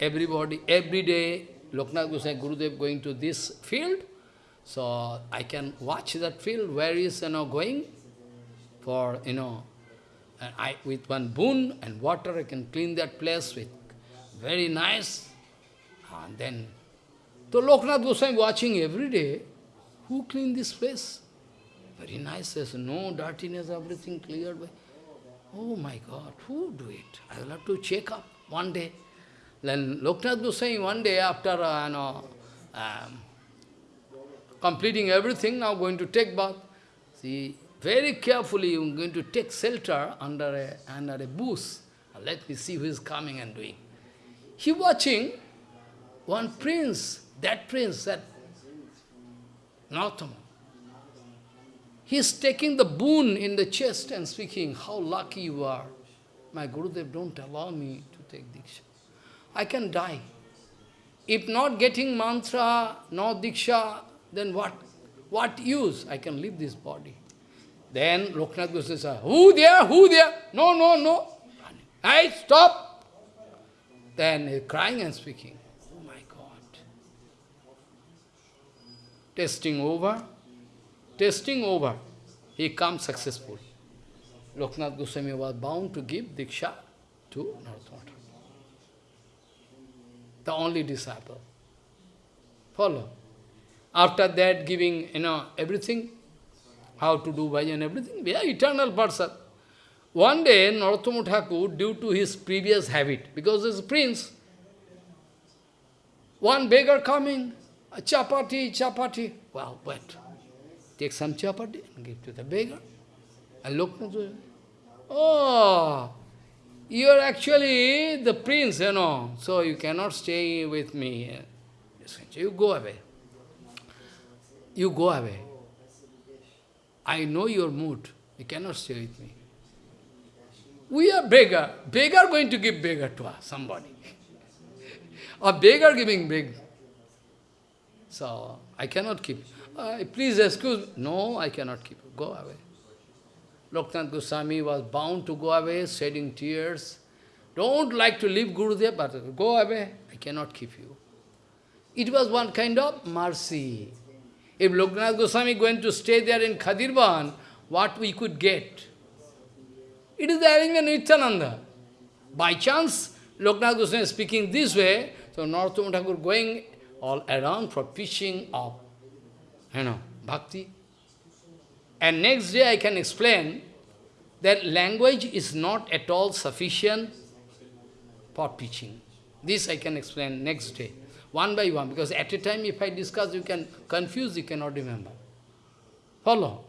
Everybody, every day, Loknath Goswami Gurudev going to this field, so I can watch that field where is you know going for you know and I with one boon and water I can clean that place with very nice and then so Loknath Goswami watching every day who clean this place very nice there's no dirtiness everything cleared by oh my god who do it I will have to check up one day then Loknath Goswami one day after uh, you know um, completing everything, now going to take bath. See, very carefully are going to take shelter under a, under a bush. let me see who is coming and doing. He watching one prince, that prince, that Narottama. He is taking the boon in the chest and speaking, how lucky you are. My Gurudev don't allow me to take Diksha. I can die. If not getting mantra, no Diksha, then what? What use? I can leave this body. Then Loknath Goswami says, who there, who there? No, no, no. Hey, stop! Then crying and speaking. Oh my God. Testing over. Testing over. He comes successful. Loknath Goswami was bound to give Diksha to Narottama The only disciple. Follow. After that, giving, you know, everything, how to do bhajan, everything, we are eternal person. One day, Narottama Thakur, due to his previous habit, because he's a prince, one beggar coming, a chapati, chapati. Well, wait. Take some chapati and give to the beggar. And look, oh, you are actually the prince, you know, so you cannot stay with me. You go away. You go away. I know your mood. You cannot stay with me. We are beggar. Beggar going to give beggar to us, somebody. [laughs] A beggar giving big. So, I cannot keep. Uh, please excuse me. No, I cannot keep. Go away. Loknath Goswami was bound to go away, shedding tears. Don't like to leave Gurudev, but go away. I cannot keep you. It was one kind of mercy. If Loknath Goswami going to stay there in Khadirvan, what we could get? It is the arrangement Nityananda. By chance, Loknath Goswami is speaking this way, so Narottama Thakur going all around for preaching of, you know, bhakti. And next day I can explain that language is not at all sufficient for preaching. This I can explain next day, one by one, because at a time if I discuss, you can confuse, you cannot remember. Follow?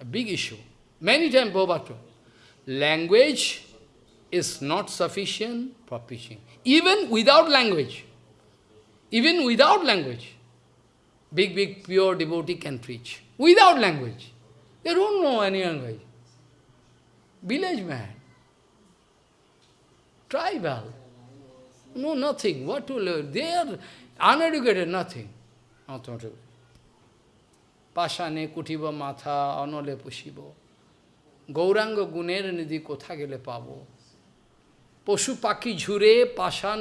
A big issue. Many times Prabhupada language is not sufficient for preaching. Even without language, even without language, big, big, pure devotee can preach. Without language. They don't know any language. Village man. Tribal. No, nothing. What to learn? They are uneducated, nothing. Not Pashane kutiba matha anole pushibo. Gauranga গুণের নিধি কোথা গেলে পাব পশু পাখি ঝুরে পাষাণ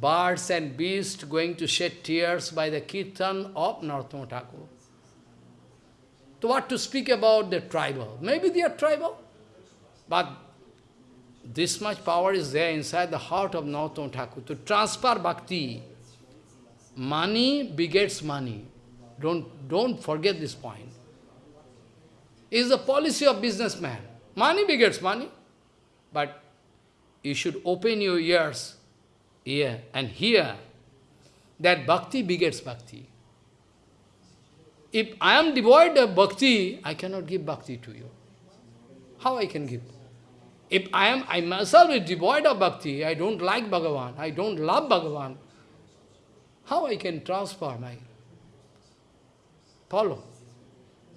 birds and beasts going to shed tears by the kirtan of Narottama Thakur. So what to speak about the tribal? Maybe they are tribal, but this much power is there inside the heart of Narottama Thakur to transfer bhakti. Money begets money. Don't, don't forget this point is the policy of businessman. Money begets money. But you should open your ears ear and here, that bhakti begets bhakti. If I am devoid of bhakti, I cannot give bhakti to you. How I can give? If I am, I myself is devoid of bhakti, I don't like Bhagavan, I don't love Bhagavan, how I can transfer my... Follow.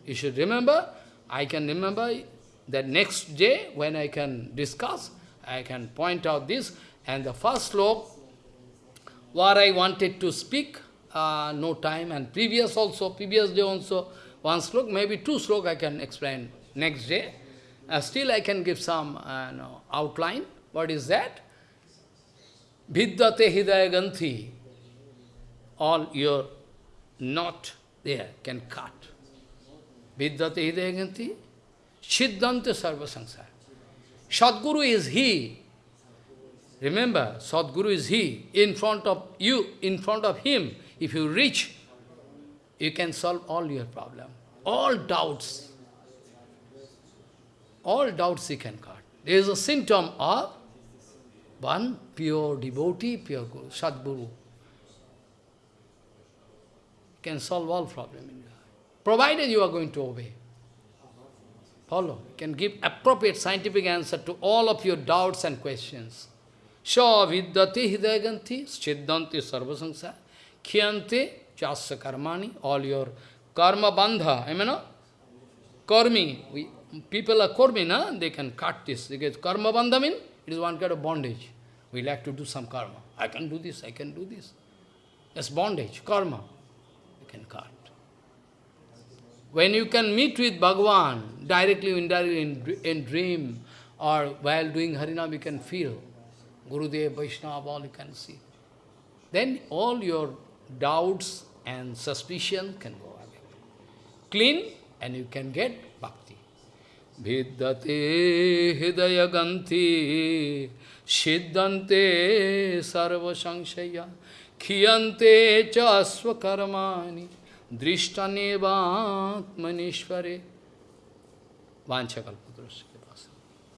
You should remember, I can remember that next day when I can discuss, I can point out this. And the first slok, what I wanted to speak, uh, no time, and previous also, previous day also, one slok, maybe two slok I can explain next day. Uh, still I can give some uh, no, outline. What is that? Vidyate hidaya ganthi. All your knot there can cut. Vidyate hidayanti, Siddhanta sarva sansara. Sadguru is he. Remember, Sadguru is he. In front of you, in front of him, if you reach, you can solve all your problem. All doubts. All doubts he can cut. There is a symptom of one pure devotee, pure Guru, Sadguru. Can solve all problem in your life provided you are going to obey. Follow. Can give appropriate scientific answer to all of your doubts and questions. Sha vidyate hidayaganti siddhanti sarvasamsa khyante chasya karmani. All your karma bandha, I mean, karmi. We, people are karmi, na? they can cut this. Because karma bandha mean it is one kind of bondage. We like to do some karma. I can do this, I can do this. That's bondage, karma. You can cut. When you can meet with Bhagavan, directly indirectly in, in dream, or while doing Harinam, you can feel. Gurudev, Vaishnava, all you can see. Then all your doubts and suspicion can go away. Clean, and you can get bhakti. Vidyate hidayaganti siddhante sarva sankshaya khiyante cha swakarmani drishtanevatmanishvare vanchakalpa.